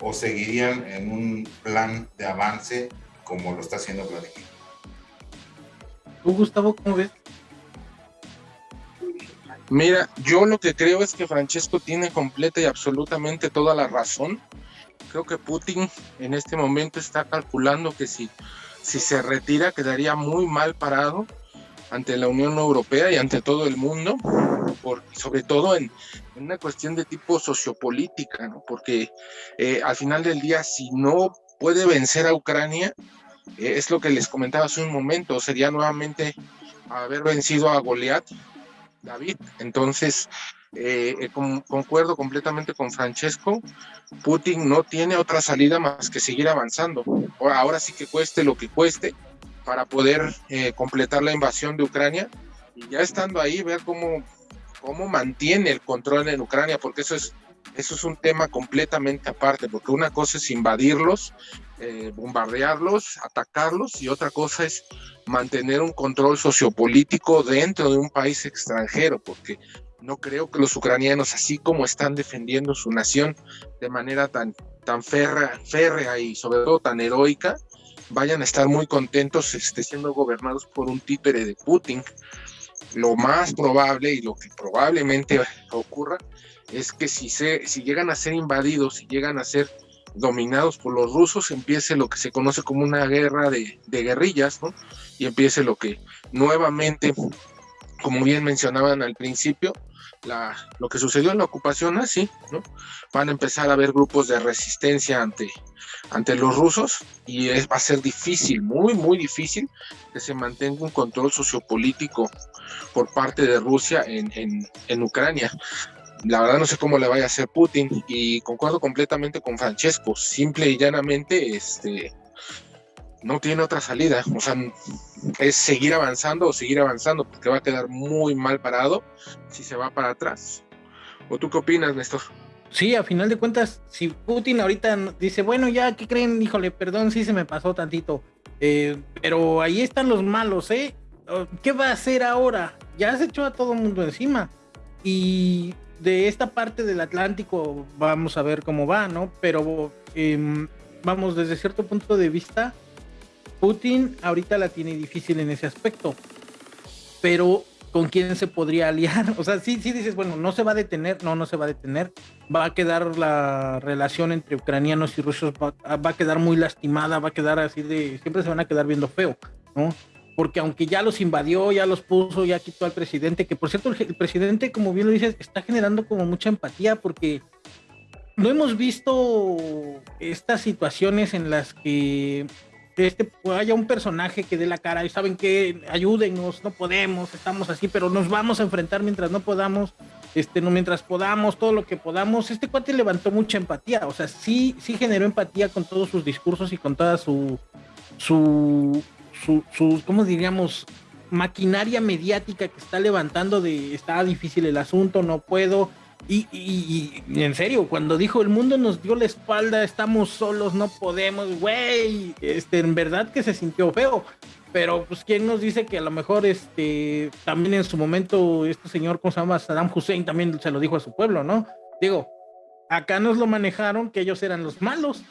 o seguirían en un plan de avance como lo está haciendo Vladimir? ¿Tú, Gustavo, cómo ves? Mira, yo lo que creo es que Francesco tiene completa y absolutamente toda la razón. Creo que Putin en este momento está calculando que si, si se retira quedaría muy mal parado ante la Unión Europea y ante todo el mundo, sobre todo en, una cuestión de tipo sociopolítica, ¿no? porque eh, al final del día, si no puede vencer a Ucrania, eh, es lo que les comentaba hace un momento, sería nuevamente haber vencido a Goliat, David. Entonces, eh, concuerdo completamente con Francesco, Putin no tiene otra salida más que seguir avanzando. Ahora sí que cueste lo que cueste, para poder eh, completar la invasión de Ucrania y ya estando ahí ver cómo, cómo mantiene el control en Ucrania, porque eso es, eso es un tema completamente aparte, porque una cosa es invadirlos, eh, bombardearlos, atacarlos y otra cosa es mantener un control sociopolítico dentro de un país extranjero, porque no creo que los ucranianos, así como están defendiendo su nación de manera tan, tan férrea, y sobre todo tan heroica, vayan a estar muy contentos este, siendo gobernados por un títere de Putin. Lo más probable y lo que probablemente ocurra es que si, se, si llegan a ser invadidos, si llegan a ser dominados por los rusos, empiece lo que se conoce como una guerra de, de guerrillas, ¿no? Y empiece lo que nuevamente, como bien mencionaban al principio, lo que sucedió en la ocupación así, ¿no? Van a empezar a haber grupos de resistencia ante, ante los rusos y es, va a ser difícil, muy, muy difícil que se mantenga un control sociopolítico por parte de Rusia en, en, en Ucrania. la verdad no sé cómo le vaya a hacer Putin y concuerdo completamente con Francesco, simple y llanamente, este, no tiene otra salida, o sea, es seguir avanzando o seguir avanzando, porque va a quedar muy mal parado si se va para atrás. ¿O tú qué opinas, Néstor? Sí, a final de cuentas, si Putin ahorita dice, bueno, ya, ¿qué creen? Híjole, perdón, sí se me pasó tantito, eh, pero ahí están los malos, ¿eh? ¿Qué va a hacer ahora? Ya se echó a todo el mundo encima. Y de esta parte del Atlántico vamos a ver cómo va, ¿no? Pero em, vamos, desde cierto punto de vista, Putin ahorita la tiene difícil en ese aspecto. Pero ¿con quién se podría aliar? O sea, sí, sí dices, bueno, no se va a detener, no, no se va a detener. Va a quedar la relación entre ucranianos y rusos, va, va a quedar muy lastimada, va a quedar así de, siempre se van a quedar viendo feo, ¿no? porque aunque ya los invadió, ya los puso, ya quitó al presidente, que por cierto el, presidente, como bien lo dices, está generando como mucha empatía porque no hemos visto estas situaciones en las que este, haya un personaje que dé la cara y saben que ayúdenos, no podemos, estamos así, pero nos vamos a enfrentar mientras no podamos, este, no, mientras podamos, todo lo que podamos. Este cuate levantó mucha empatía, o sea, sí, sí generó empatía con todos sus discursos y con toda su, su, su, su, ¿cómo diríamos? maquinaria mediática que está levantando de está difícil el asunto, no puedo. Y, en serio, cuando dijo el mundo nos dio la espalda, estamos solos, no podemos, güey, este, en verdad que se sintió feo. Pero pues quién nos dice que a lo mejor este también en su momento este señor, ¿cómo se llama? Saddam Hussein también se lo dijo a su pueblo, ¿no? Digo, acá nos lo manejaron que ellos eran los malos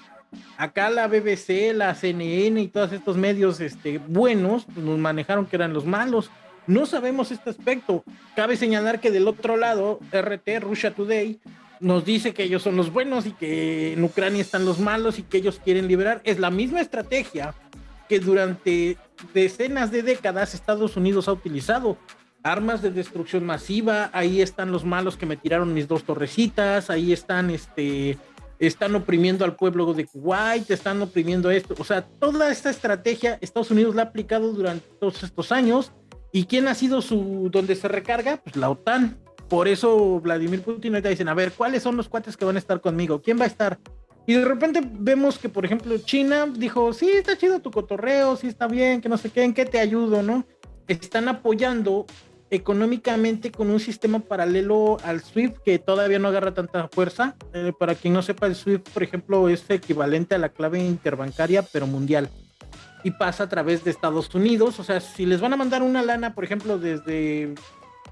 acá la BBC, la CNN y todos estos medios este, buenos pues, nos manejaron que eran los malos. No sabemos este aspecto. Cabe señalar que del otro lado, RT, Russia Today, nos dice que ellos son los buenos y que en Ucrania están los malos y que ellos quieren liberar. Es la misma estrategia que durante decenas de décadas Estados Unidos ha utilizado. Armas de destrucción masiva, ahí están los malos que me tiraron mis dos torrecitas, ahí están este, están oprimiendo al pueblo de Kuwait, están oprimiendo esto. O sea, toda esta estrategia Estados Unidos la ha aplicado durante todos estos años. ¿Y quién ha sido su, donde se recarga? Pues la OTAN. Por eso Vladimir Putin ahorita dicen, a ver, ¿cuáles son los cuates que van a estar conmigo? ¿Quién va a estar? Y de repente vemos que, por ejemplo, China dijo, sí, está chido tu cotorreo, sí está bien, que no sé qué, ¿en qué te ayudo, no? Están apoyando económicamente con un sistema paralelo al SWIFT que todavía no agarra tanta fuerza. Eh, para quien no sepa, el SWIFT, por ejemplo, es equivalente a la clave interbancaria, pero mundial. Y pasa a través de Estados Unidos. O sea, si les van a mandar una lana, por ejemplo, desde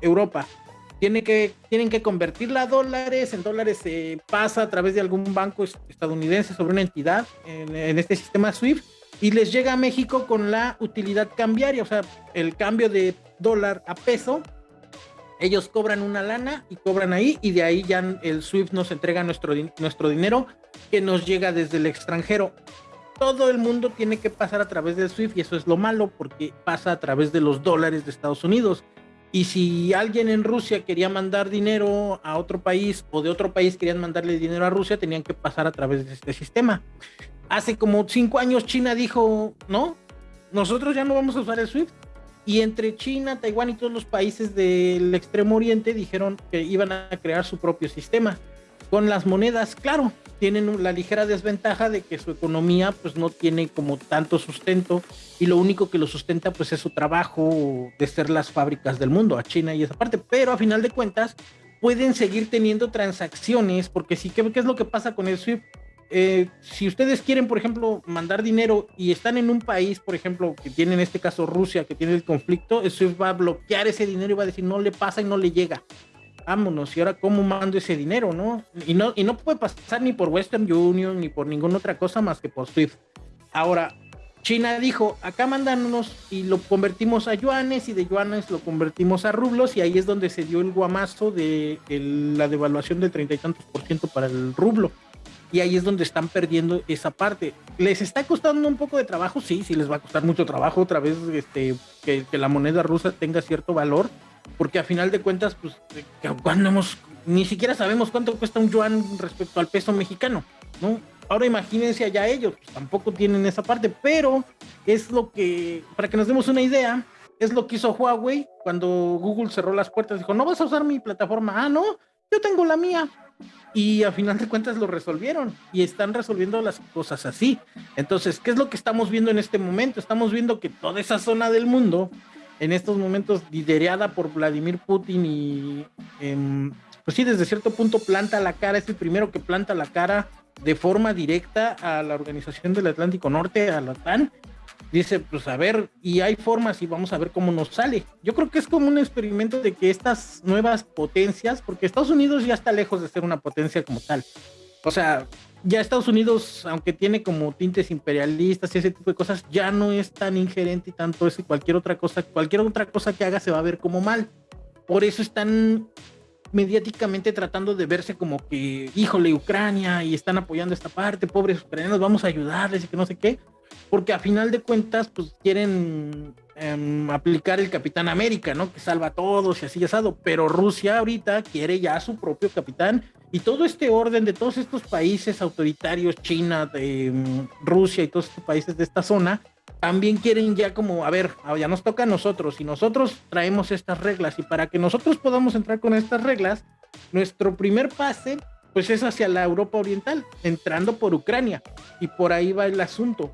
Europa, que, tienen que convertirla a dólares, en dólares se pasa a través de algún banco estadounidense sobre una entidad en, en este sistema SWIFT y les llega a México con la utilidad cambiaria, o sea, el cambio de dólar a peso. Ellos cobran una lana y cobran ahí y de ahí ya el SWIFT nos entrega nuestro, nuestro dinero que nos llega desde el extranjero. Todo el mundo tiene que pasar a través del SWIFT y eso es lo malo porque pasa a través de los dólares de Estados Unidos. Y si alguien en Rusia quería mandar dinero a otro país o de otro país querían mandarle dinero a Rusia, tenían que pasar a través de este sistema. Hace como cinco años China dijo, no, nosotros ya no vamos a usar el SWIFT. Y entre China, Taiwán y todos los países del extremo oriente dijeron que iban a crear su propio sistema. Con las monedas, claro, tienen la ligera desventaja de que su economía pues no tiene como tanto sustento y lo único que lo sustenta pues es su trabajo de ser las fábricas del mundo, a China y esa parte, pero a final de cuentas pueden seguir teniendo transacciones porque sí, ¿qué, es lo que pasa con el SWIFT? Eh, si ustedes quieren, por ejemplo, mandar dinero y están en un país, por ejemplo, que tiene en este caso Rusia, que tiene el conflicto, eso va a bloquear ese dinero y va a decir no le pasa y no le llega. Vámonos, y ahora cómo mando ese dinero, ¿no? Y no, y no puede pasar ni por Western Union ni por ninguna otra cosa más que por SWIFT. Ahora, China dijo, acá mandándonos y lo convertimos a yuanes y de yuanes lo convertimos a rublos y ahí es donde se dio el guamazo de la devaluación del treinta y tantos por ciento para el rublo y ahí es donde están perdiendo esa parte. ¿Les está costando un poco de trabajo? Sí, sí les va a costar mucho trabajo otra vez este, que, la moneda rusa tenga cierto valor, porque a final de cuentas, pues, hemos, ni siquiera sabemos cuánto cuesta un yuan respecto al peso mexicano, ¿no? Ahora imagínense allá ellos, pues, tampoco tienen esa parte, pero es lo que, para que nos demos una idea, es lo que hizo Huawei cuando Google cerró las puertas, dijo, no vas a usar mi plataforma, ah, no, yo tengo la mía. Y a final de cuentas lo resolvieron y están resolviendo las cosas así. Entonces, ¿qué es lo que estamos viendo en este momento? Estamos viendo que toda esa zona del mundo, en estos momentos liderada por Vladimir Putin y, em, pues sí, desde cierto punto planta la cara, es el primero que planta la cara de forma directa a la Organización del Atlántico Norte, a la OTAN, dice, pues a ver, y hay formas y vamos a ver cómo nos sale. Yo creo que es como un experimento de que estas nuevas potencias, porque Estados Unidos ya está lejos de ser una potencia como tal. O sea, ya Estados Unidos, aunque tiene como tintes imperialistas y ese tipo de cosas, ya no es tan ingerente y tanto eso y cualquier otra cosa, cualquier otra cosa que haga se va a ver como mal. Por eso están mediáticamente tratando de verse como que, híjole, Ucrania y están apoyando esta parte, pobres ucranianos, vamos a ayudarles y que no sé qué porque a final de cuentas, pues quieren em, aplicar el Capitán América, ¿no? Que salva a todos y así asado, pero Rusia ahorita quiere ya su propio capitán. Y todo este orden de todos estos países autoritarios, China, em, Rusia y todos estos países de esta zona, también quieren ya como, a ver, ya nos toca a nosotros y nosotros traemos estas reglas. Y para que nosotros podamos entrar con estas reglas, nuestro primer pase pues es hacia la Europa Oriental, entrando por Ucrania. Y por ahí va el asunto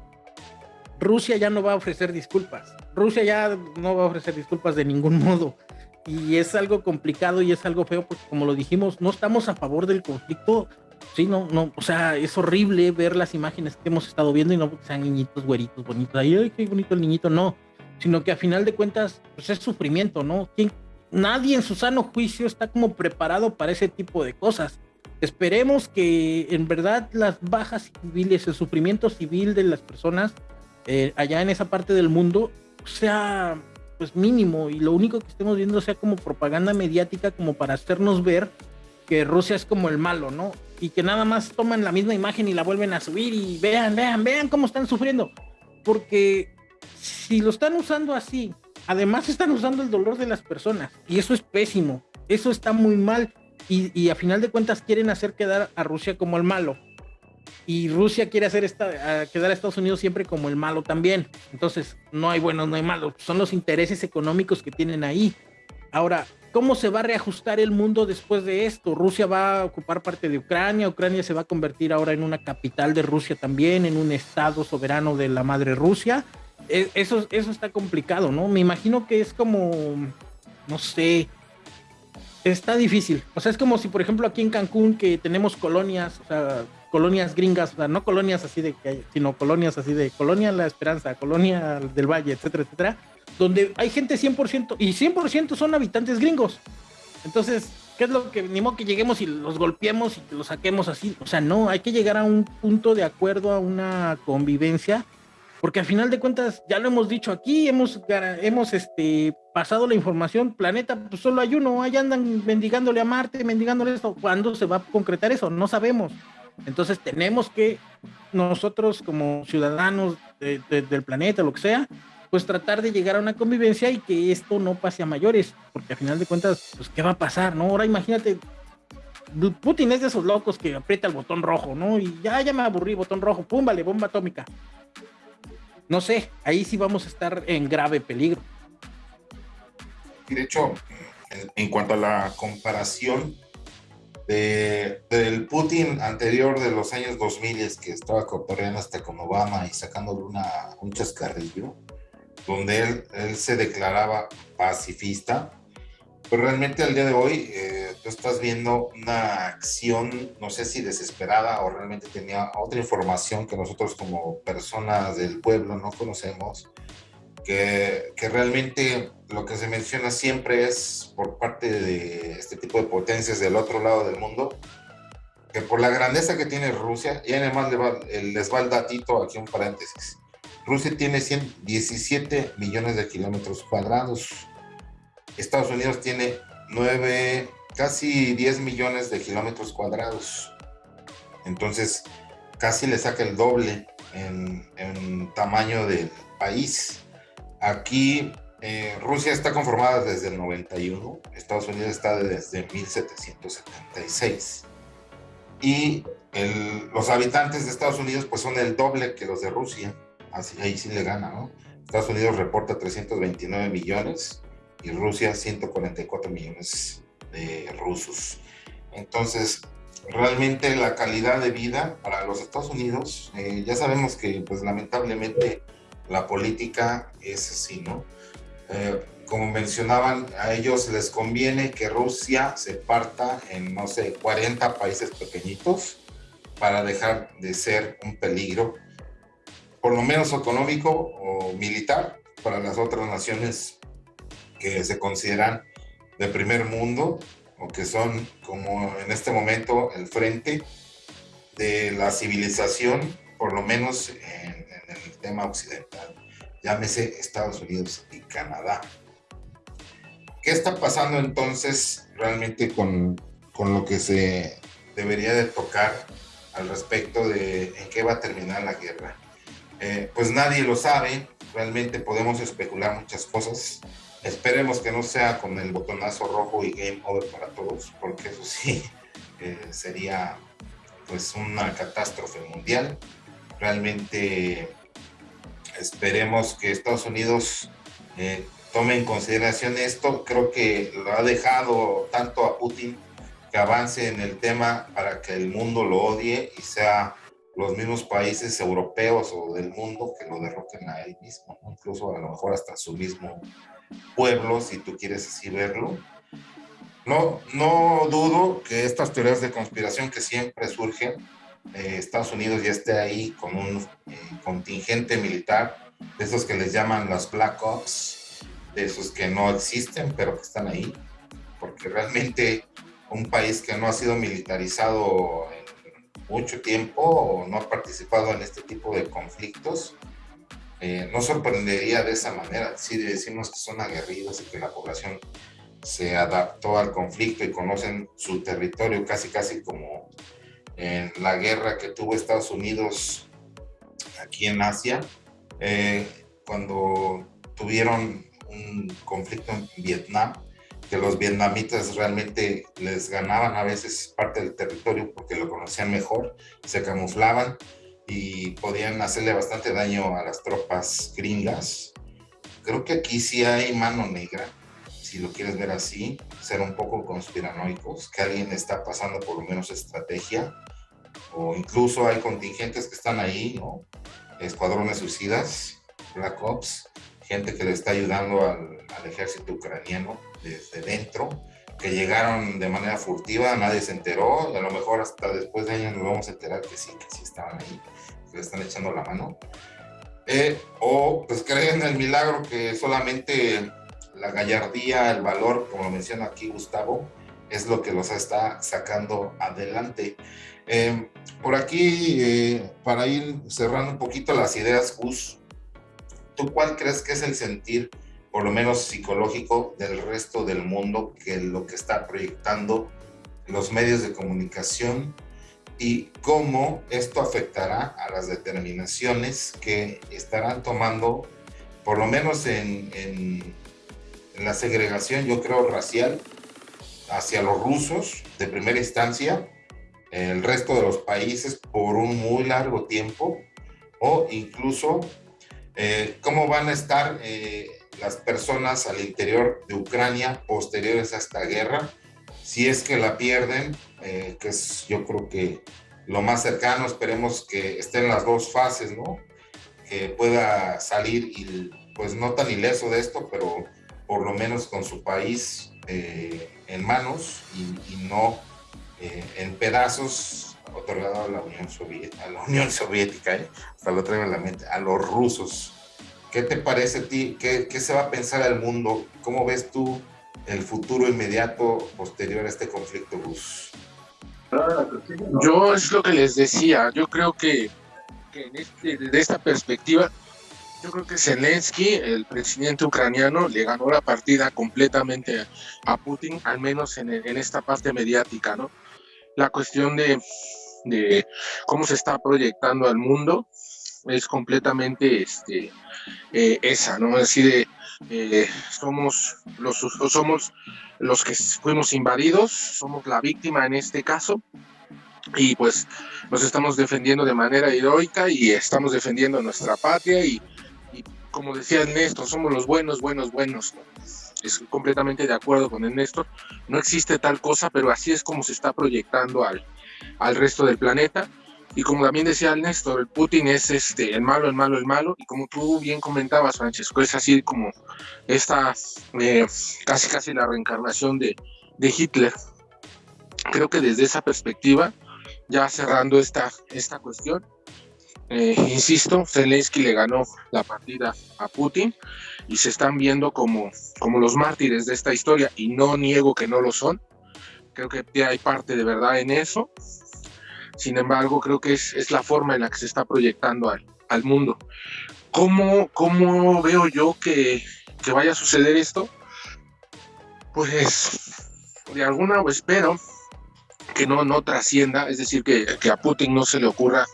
Rusia ya no va a ofrecer disculpas. Rusia ya no va a ofrecer disculpas de ningún modo. Y es algo complicado y es algo feo porque como lo dijimos, no estamos a favor del conflicto. Sí, no, no, o sea, es horrible ver las imágenes que hemos estado viendo y no porque sean niñitos güeritos bonitos. Ay, qué bonito el niñito, no. Sino que a final de cuentas, pues es sufrimiento, ¿no? Nadie en su sano juicio está como preparado para ese tipo de cosas. Esperemos que en verdad las bajas civiles, el sufrimiento civil de las personas eh, allá en esa parte del mundo sea pues mínimo. Y lo único que estemos viendo sea como propaganda mediática como para hacernos ver que Rusia es como el malo, ¿no? Y que nada más toman la misma imagen y la vuelven a subir y vean, vean, vean cómo están sufriendo. Porque si lo están usando así, además están usando el dolor de las personas. Y eso es pésimo, eso está muy mal. Y, y a final de cuentas quieren hacer quedar a Rusia como el malo y Rusia quiere hacer esta, quedar a Estados Unidos siempre como el malo también. Entonces, no hay buenos, no hay malos, son los intereses económicos que tienen ahí. Ahora, ¿cómo se va a reajustar el mundo después de esto? Rusia va a ocupar parte de Ucrania, Ucrania se va a convertir ahora en una capital de Rusia también, en un estado soberano de la madre Rusia. E, eso, eso está complicado, ¿no? Me imagino que es como, no sé, está difícil. O sea, es como si, por ejemplo, aquí en Cancún, que tenemos colonias, o sea, colonias gringas, o sea, no colonias así de que sino colonias así de Colonia La Esperanza, Colonia del Valle, etcétera, etcétera, donde hay gente 100% y 100% son habitantes gringos. Entonces, ¿qué es lo que ni modo que lleguemos y los golpeemos y los saquemos así? O sea, no, hay que llegar a un punto de acuerdo, a una convivencia, porque al final de cuentas, ya lo hemos dicho aquí, hemos, hemos este, pasado la información, planeta, pues solo hay uno, ahí andan mendigándole a Marte, mendigándole esto, ¿cuándo se va a concretar eso? No sabemos. Entonces tenemos que nosotros como ciudadanos del planeta, lo que sea, pues tratar de llegar a una convivencia y que esto no pase a mayores, porque al final de cuentas, pues qué va a pasar, ¿no? Ahora imagínate, Putin es de esos locos que aprieta el botón rojo, ¿no? Y ya, ya me aburrí, botón rojo, pum, vale, bomba atómica. No sé, ahí sí vamos a estar en grave peligro. De hecho, en cuanto a la comparación, del Putin anterior de los años 2000 es que estaba cotorreando hasta con Obama y sacándole una, un chascarrillo, donde él, él se declaraba pacifista, pero realmente al día de hoy eh, tú estás viendo una acción, no sé si desesperada o realmente tenía otra información que nosotros como personas del pueblo no conocemos, que, realmente lo que se menciona siempre es por parte de este tipo de potencias del otro lado del mundo, que por la grandeza que tiene Rusia, y además les va, el datito, aquí un paréntesis, Rusia tiene 117 millones de kilómetros cuadrados, Estados Unidos tiene 9, casi 10 millones de kilómetros cuadrados, entonces casi le saca el doble en tamaño del país. Aquí eh, Rusia está conformada desde el 91, Estados Unidos está desde 1776. Y los habitantes de Estados Unidos pues son el doble que los de Rusia, así ahí sí le gana, ¿no? Estados Unidos reporta 329 millones y Rusia 144 millones de rusos. Entonces, realmente la calidad de vida para los Estados Unidos, eh, ya sabemos que pues lamentablemente la política es así, ¿no? Eh, como mencionaban, a ellos les conviene que Rusia se parta en, no sé, 40 países pequeñitos para dejar de ser un peligro, por lo menos económico o militar, para las otras naciones que se consideran de primer mundo o que son como en este momento el frente de la civilización, por lo menos en, el tema occidental, llámese Estados Unidos y Canadá. ¿Qué está pasando entonces realmente con, con lo que se debería de tocar al respecto de en qué va a terminar la guerra? Eh, pues nadie lo sabe, realmente podemos especular muchas cosas. Esperemos que no sea con el botonazo rojo y game over para todos, porque eso sí eh, sería pues una catástrofe mundial. Realmente esperemos que Estados Unidos eh, tome en consideración esto. Creo que lo ha dejado tanto a Putin que avance en el tema para que el mundo lo odie y sea los mismos países europeos o del mundo que lo derroquen a él mismo, incluso a lo mejor hasta su mismo pueblo, si tú quieres así verlo. No, no dudo que estas teorías de conspiración que siempre surgen, eh, Estados Unidos ya esté ahí con un eh, contingente militar, de esos que les llaman las Black Ops, de esos que no existen, pero que están ahí, porque realmente un país que no ha sido militarizado en mucho tiempo o no ha participado en este tipo de conflictos, eh, no sorprendería de esa manera. Si decimos que son aguerridos y que la población se adaptó al conflicto y conocen su territorio casi casi como en la guerra que tuvo Estados Unidos aquí en Asia, eh, cuando tuvieron un conflicto en Vietnam, que los vietnamitas realmente les ganaban a veces parte del territorio porque lo conocían mejor, se camuflaban y podían hacerle bastante daño a las tropas gringas. Creo que aquí sí hay mano negra, si lo quieres ver así, ser un poco conspiranoicos, que alguien está pasando por lo menos estrategia, o incluso hay contingentes que están ahí, ¿no? Escuadrones suicidas, Black Ops, gente que le está ayudando al, al ejército ucraniano desde dentro, que llegaron de manera furtiva, nadie se enteró, y a lo mejor hasta después de años nos vamos a enterar que sí, que sí estaban ahí, que le están echando la mano. Eh, o pues creen en el milagro que solamente la gallardía, el valor, como menciona aquí Gustavo, es lo que los está sacando adelante. Eh, por aquí, eh, para ir cerrando un poquito las ideas, Gus, ¿tú cuál crees que es el sentir por lo menos psicológico del resto del mundo que lo que está proyectando los medios de comunicación y cómo esto afectará a las determinaciones que estarán tomando, por lo menos en, en, la segregación, yo creo, racial hacia los rusos de primera instancia, el resto de los países por un muy largo tiempo, o incluso eh, cómo van a estar eh, las personas al interior de Ucrania posteriores a esta guerra, si es que la pierden, eh, que es yo creo que lo más cercano, esperemos que estén las dos fases, ¿no? Que pueda salir y pues no tan ileso de esto, pero por lo menos con su país eh, en manos y, no eh, en pedazos otorgado a la Unión Soviética, a la Unión Soviética, hasta lo traigo en la mente, a los rusos ¿Qué te parece a ti? ¿Qué, se va a pensar el mundo? ¿Cómo ves tú el futuro inmediato posterior a este conflicto, Gus? Yo es lo que les decía, yo creo que, este, desde esta perspectiva, yo creo que Zelensky, el presidente ucraniano, le ganó la partida completamente a Putin, al menos en, en esta parte mediática, ¿no? La cuestión de, de cómo se está proyectando al mundo, es completamente este, eh, esa, ¿no? Es decir, eh, somos, los, somos los que fuimos invadidos, somos la víctima en este caso, y pues nos estamos defendiendo de manera heroica y estamos defendiendo nuestra patria y, como decía Ernesto, somos los buenos, buenos, buenos. es completamente de acuerdo con el Néstor, no existe tal cosa, pero así es como se está proyectando al, al resto del planeta. Y como también decía el Néstor, el Putin es este, el malo, el malo, el malo. Y como tú bien comentabas, Francesco, es así como esta, eh, casi casi la reencarnación de, de Hitler. Creo que desde esa perspectiva, ya cerrando esta, esta cuestión, eh, insisto, Zelensky le ganó la partida a Putin y se están viendo como, como los mártires de esta historia y no niego que no lo son. Creo que hay parte de verdad en eso. Sin embargo, creo que es, es la forma en la que se está proyectando al, al mundo. ¿Cómo, ¿Cómo, veo yo que, que, vaya a suceder esto? Pues de alguna espero que no, no trascienda, es decir, que, que a Putin no se le ocurra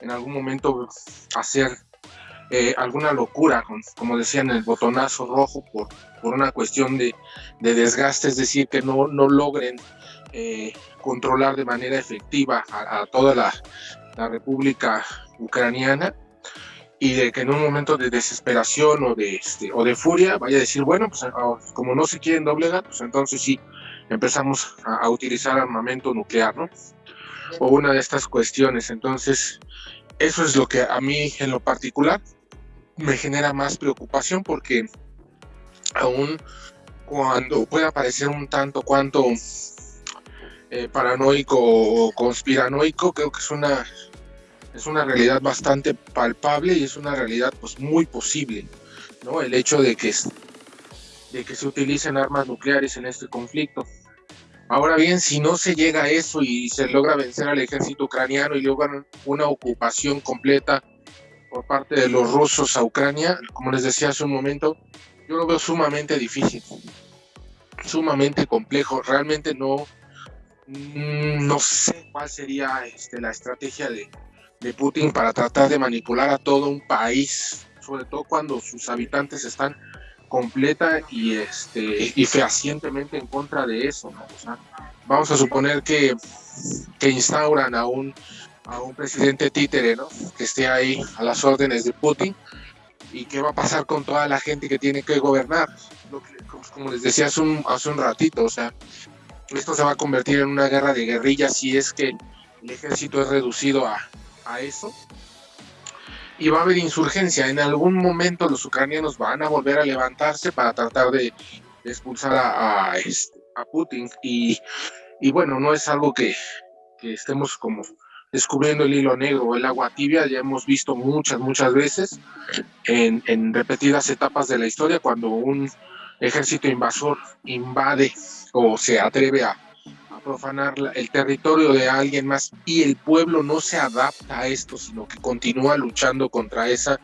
en algún momento hacer eh, alguna locura, como decían, el botonazo rojo por, por una cuestión de, de, desgaste, es decir, que no, no logren eh, controlar de manera efectiva a, toda la, la, República Ucraniana y de que en un momento de desesperación o de, este, o de furia vaya a decir, bueno, pues como no se quieren doblegar, pues entonces sí empezamos a, a utilizar armamento nuclear, ¿no? O una de estas cuestiones. Entonces, eso es lo que a mí en lo particular me genera más preocupación porque aún cuando pueda parecer un tanto cuanto eh, paranoico o conspiranoico, creo que es una, es una realidad bastante palpable y es una realidad pues muy posible, ¿no? El hecho de que, de que se utilicen armas nucleares en este conflicto. Ahora bien, si no se llega a eso y se logra vencer al ejército ucraniano y logran una ocupación completa por parte de los rusos a Ucrania, como les decía hace un momento, yo lo veo sumamente difícil, sumamente complejo. Realmente no, mm, no sé cuál sería este, la estrategia de, de Putin para tratar de manipular a todo un país, sobre todo cuando sus habitantes están completa y este y fehacientemente en contra de eso ¿no? o sea, vamos a suponer que, que instauran a un a un presidente títere ¿no? que esté ahí a las órdenes de Putin y qué va a pasar con toda la gente que tiene que gobernar Lo que, como les decía hace un, hace un ratito o sea esto se va a convertir en una guerra de guerrillas si es que el ejército es reducido a, a eso y va a haber insurgencia. En algún momento los ucranianos van a volver a levantarse para tratar de, expulsar a, este, a Putin. Y, y, bueno, no es algo que, que, estemos como descubriendo el hilo negro, el agua tibia, ya hemos visto muchas, muchas veces en, en repetidas etapas de la historia cuando un ejército invasor invade o se atreve a profanar el territorio de alguien más y el pueblo no se adapta a esto, sino que continúa luchando contra esa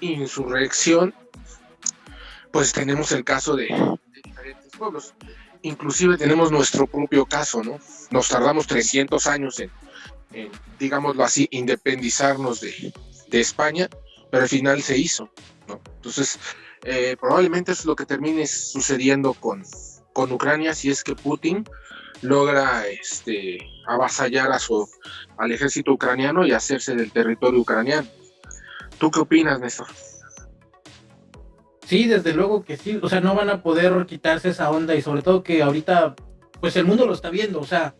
insurrección, pues tenemos el caso de, de diferentes pueblos. Inclusive tenemos nuestro propio caso, ¿no? Nos tardamos 300 años en, en digámoslo así, independizarnos de, de, España, pero al final se hizo, ¿no? Entonces, eh, probablemente es lo que termine sucediendo con, con Ucrania si es que Putin logra este, avasallar a su, al ejército ucraniano y hacerse del territorio ucraniano. ¿Tú qué opinas, Néstor? Sí, desde luego que sí, o sea, no van a poder quitarse esa onda y sobre todo que ahorita, pues el mundo lo está viendo, o sea,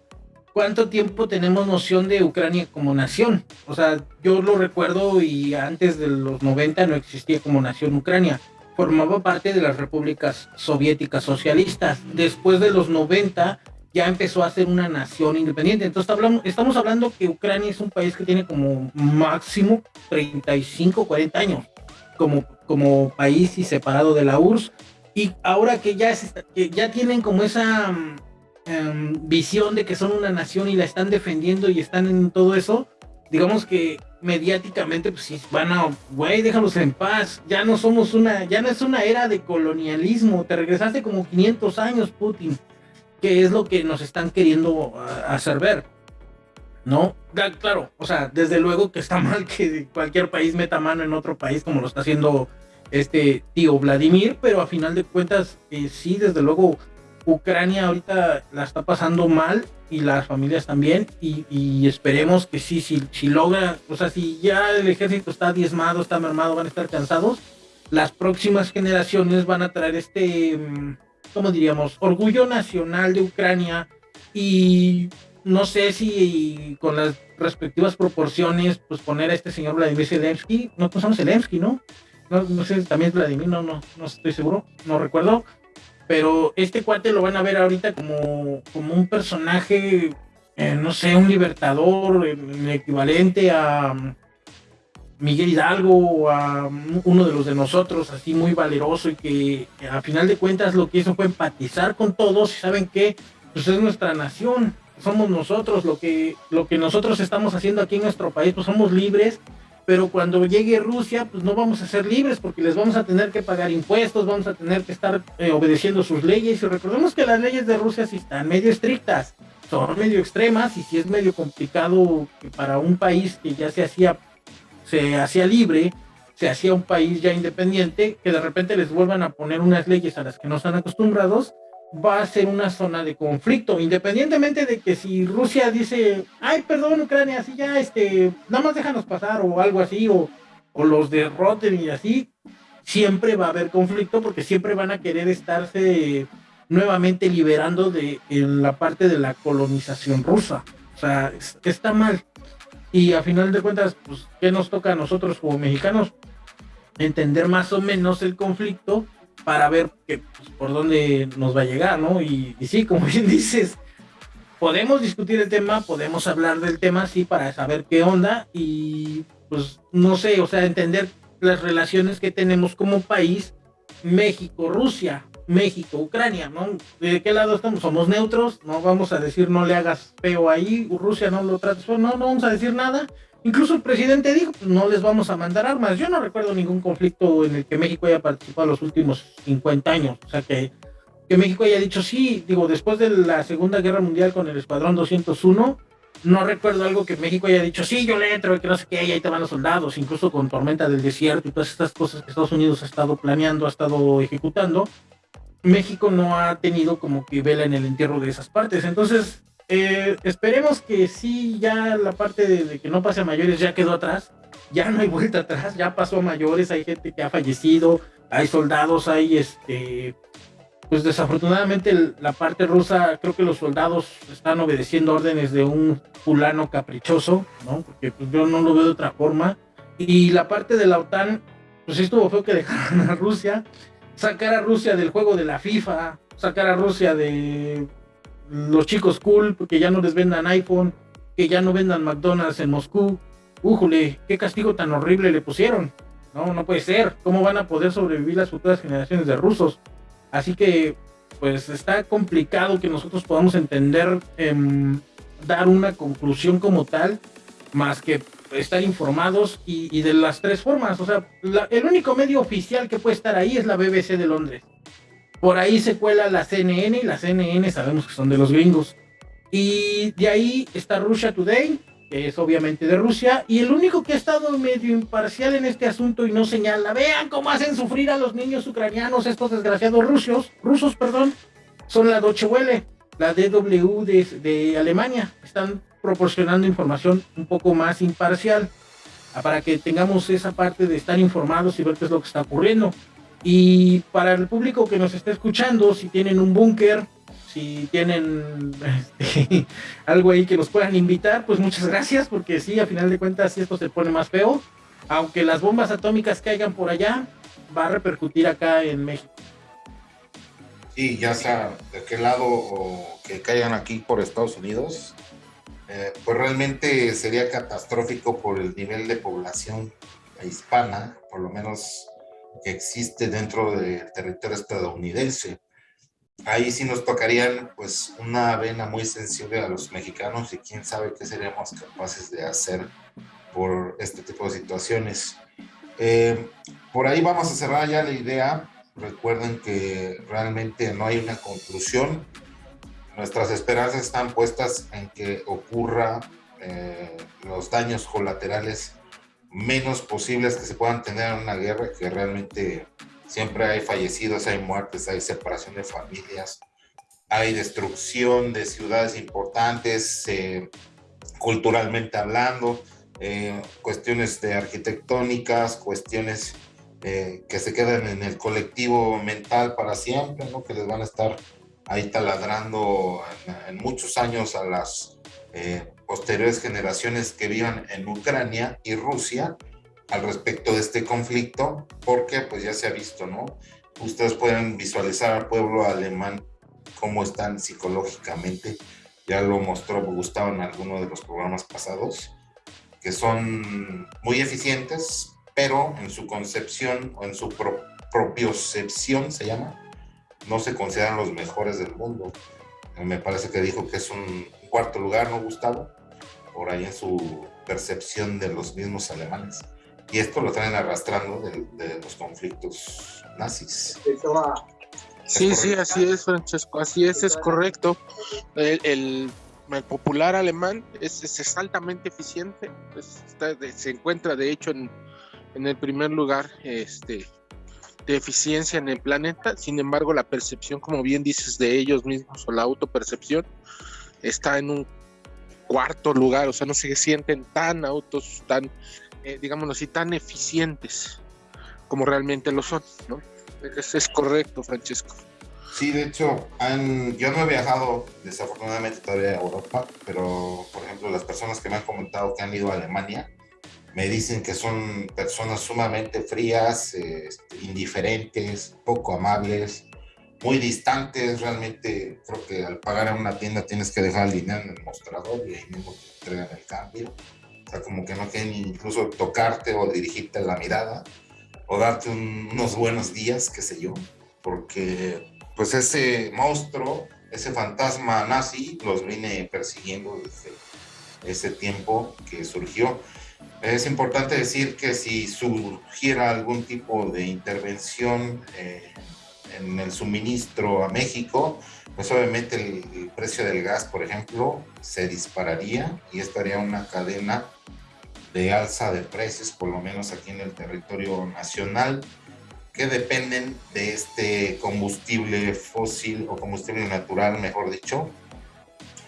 ¿cuánto tiempo tenemos noción de Ucrania como nación? O sea, yo lo recuerdo y antes de los 90 no existía como nación Ucrania, formaba parte de las repúblicas soviéticas socialistas. Después de los 90 ya empezó a ser una nación independiente. Entonces hablamos, estamos hablando que Ucrania es un país que tiene como máximo 35, 40 años como, como país y separado de la URSS. Y ahora que ya, que ya tienen como esa um, visión de que son una nación y la están defendiendo y están en todo eso, digamos que mediáticamente pues si van a, güey, déjalos en paz, ya no somos una, ya no es una era de colonialismo, te regresaste como 500 años, Putin es lo que nos están queriendo ah, hacer ver. ¿No? Claro, o sea, desde luego que está mal que cualquier país meta mano en otro país como lo está haciendo este tío Vladimir, pero a final de cuentas, eh, sí, desde luego, Ucrania ahorita la está pasando mal y las familias también, y, esperemos que sí, si, si logra, o sea, si ya el ejército está diezmado, está mermado, van a estar cansados, las próximas generaciones van a traer este, mm, ¿cómo diríamos? Orgullo nacional de Ucrania y no sé si con las respectivas proporciones, pues poner a este señor Vladimir Zelensky, no, pues somos Zelensky, ¿no? ¿no? No sé, también Vladimir, no, no, no estoy seguro, no recuerdo, pero este cuate lo van a ver ahorita como, como un personaje, eh, no sé, un libertador, el equivalente a Miguel Hidalgo o a uno de los de nosotros, así muy valeroso y que a final de cuentas lo que hizo fue empatizar con todos y saben que pues es nuestra nación, somos nosotros, lo que, lo que nosotros estamos haciendo aquí en nuestro país, pues somos libres, pero cuando llegue Rusia, pues no vamos a ser libres porque les vamos a tener que pagar impuestos, vamos a tener que estar eh, obedeciendo sus leyes y recordemos que las leyes de Rusia sí están medio estrictas, son medio extremas y sí es medio complicado para un país que ya se hacía se hacía libre, se hacía un país ya independiente, que de repente les vuelvan a poner unas leyes a las que no están acostumbrados, va a ser una zona de conflicto, independientemente de que si Rusia dice, ay, perdón, Ucrania, así ya, este, nada más déjanos pasar o algo así, o, o los derroten y así, siempre va a haber conflicto porque siempre van a querer estarse nuevamente liberando de en la parte de la colonización rusa. O sea, está mal. Y a final de cuentas, pues, ¿qué nos toca a nosotros como mexicanos? Entender más o menos el conflicto para ver que, pues, por dónde nos va a llegar, ¿no? Y, y, sí, como bien dices, podemos discutir el tema, podemos hablar del tema, sí, para saber qué onda y, pues, no sé, o sea, entender las relaciones que tenemos como país, México, Rusia, México, Ucrania, ¿no? ¿De qué lado estamos? Somos neutros, no vamos a decir no le hagas feo ahí, Rusia no lo trates, no, no vamos a decir nada. Incluso el presidente dijo, pues no les vamos a mandar armas. Yo no recuerdo ningún conflicto en el que México haya participado los últimos 50 años. O sea, que, que México haya dicho sí, digo, después de la Segunda Guerra Mundial con el Escuadrón 201, no recuerdo algo que México haya dicho, sí, yo le entro, que no sé qué, y ahí te van los soldados, incluso con Tormenta del Desierto y todas estas cosas que Estados Unidos ha estado planeando, ha estado ejecutando. México no ha tenido como que vela en el entierro de esas partes. Entonces, eh, esperemos que sí, ya la parte de, que no pase a mayores ya quedó atrás, ya no hay vuelta atrás, ya pasó a mayores, hay gente que ha fallecido, hay soldados, hay este, pues desafortunadamente la parte rusa, creo que los soldados están obedeciendo órdenes de un fulano caprichoso, ¿no? Porque pues, yo no lo veo de otra forma. Y la parte de la OTAN, pues estuvo feo que dejaron a Rusia sacar a Rusia del juego de la FIFA, sacar a Rusia de los chicos cool, porque ya no les vendan iPhone, que ya no vendan McDonald's en Moscú. Újule, qué castigo tan horrible le pusieron. No, no puede ser. ¿Cómo van a poder sobrevivir las futuras generaciones de rusos? Así que, pues está complicado que nosotros podamos entender, em, dar una conclusión como tal, más que estar informados y, de las tres formas. O sea, el único medio oficial que puede estar ahí es la BBC de Londres. Por ahí se cuela la CNN y la CNN sabemos que son de los gringos. Y de ahí está Russia Today, que es obviamente de Rusia, y el único que ha estado medio imparcial en este asunto y no señala, vean cómo hacen sufrir a los niños ucranianos, estos desgraciados rusos, rusos, perdón, son la Deutsche Welle, la DW de Alemania. Están proporcionando información un poco más imparcial ah, para que tengamos esa parte de estar informados y ver qué es lo que está ocurriendo. Y para el público que nos está escuchando, si tienen un búnker, si tienen este, algo ahí que nos puedan invitar, pues muchas gracias, porque sí, a final de cuentas, esto se pone más feo, aunque las bombas atómicas caigan por allá, va a repercutir acá en México. Sí, ya sea de qué lado o que caigan aquí por Estados Unidos, eh, pues realmente sería catastrófico por el nivel de población hispana, por lo menos que existe dentro del territorio estadounidense. Ahí sí nos tocarían pues una vena muy sensible a los mexicanos y quién sabe qué seríamos capaces de hacer por este tipo de situaciones. Eh, por ahí vamos a cerrar ya la idea. Recuerden que realmente no hay una conclusión nuestras esperanzas están puestas en que ocurra eh, los daños colaterales menos posibles que se puedan tener en una guerra, que realmente siempre hay fallecidos, hay muertes, hay separación de familias, hay destrucción de ciudades importantes, eh, culturalmente hablando, eh, cuestiones de arquitectónicas, cuestiones que se queden en el colectivo mental para siempre, ¿no? que les van a estar ahí taladrando en, muchos años a las eh, posteriores generaciones que vivan en Ucrania y Rusia al respecto de este conflicto, porque pues ya se ha visto, ¿no? Ustedes pueden visualizar al pueblo alemán cómo están psicológicamente, ya lo mostró Gustavo en alguno de los programas pasados, que son muy eficientes, pero en su concepción o en su propiocepción se llama, no se consideran los mejores del mundo. Me parece que dijo que es un cuarto lugar, ¿no, Gustavo? Por ahí en su percepción de los mismos alemanes. Y esto lo traen arrastrando de, los conflictos nazis. Sí, sí, así es, Francesco, así es, es correcto. El, el, popular alemán es, es, altamente eficiente, se encuentra de hecho en, en, el primer lugar este, de eficiencia en el planeta, sin embargo la percepción, como bien dices, de ellos mismos o la autopercepción está en un cuarto lugar, o sea, no se sienten tan autos, tan, eh, digámoslo así, tan eficientes como realmente lo son, es correcto, Francesco. Sí, de hecho, yo no he viajado desafortunadamente todavía a Europa, pero por ejemplo las personas que me han comentado que han ido a Alemania me dicen que son personas sumamente frías, este, indiferentes, poco amables, muy distantes. Realmente creo que al pagar en una tienda tienes que dejar el dinero en el mostrador y ahí mismo te entregan el cambio. O sea, como que no quieren incluso tocarte o dirigirte la mirada o darte unos buenos días, qué sé yo, porque pues ese monstruo, ese fantasma nazi, los vine persiguiendo desde ese tiempo que surgió. Es importante decir que si surgiera algún tipo de intervención eh, en el suministro a México, pues obviamente el, precio del gas, por ejemplo, se dispararía y estaría una cadena de alza de precios, por lo menos aquí en el territorio nacional, que dependen de este combustible fósil o combustible natural, mejor dicho,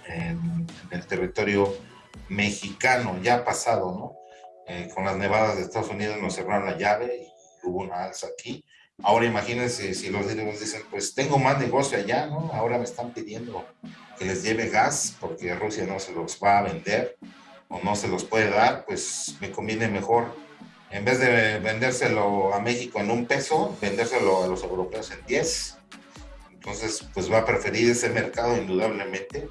en, el territorio mexicano, ya pasado, ¿no? Eh, con las nevadas de Estados Unidos nos cerraron la llave y hubo una alza aquí. Ahora imagínense si los directivos dicen, pues tengo más negocio allá, ¿no? Ahora me están pidiendo que les lleve gas porque Rusia no se los va a vender o no se los puede dar, pues me conviene mejor, en vez de vendérselo a México en un peso, vendérselo a los europeos en 10. Entonces, pues va a preferir ese mercado indudablemente,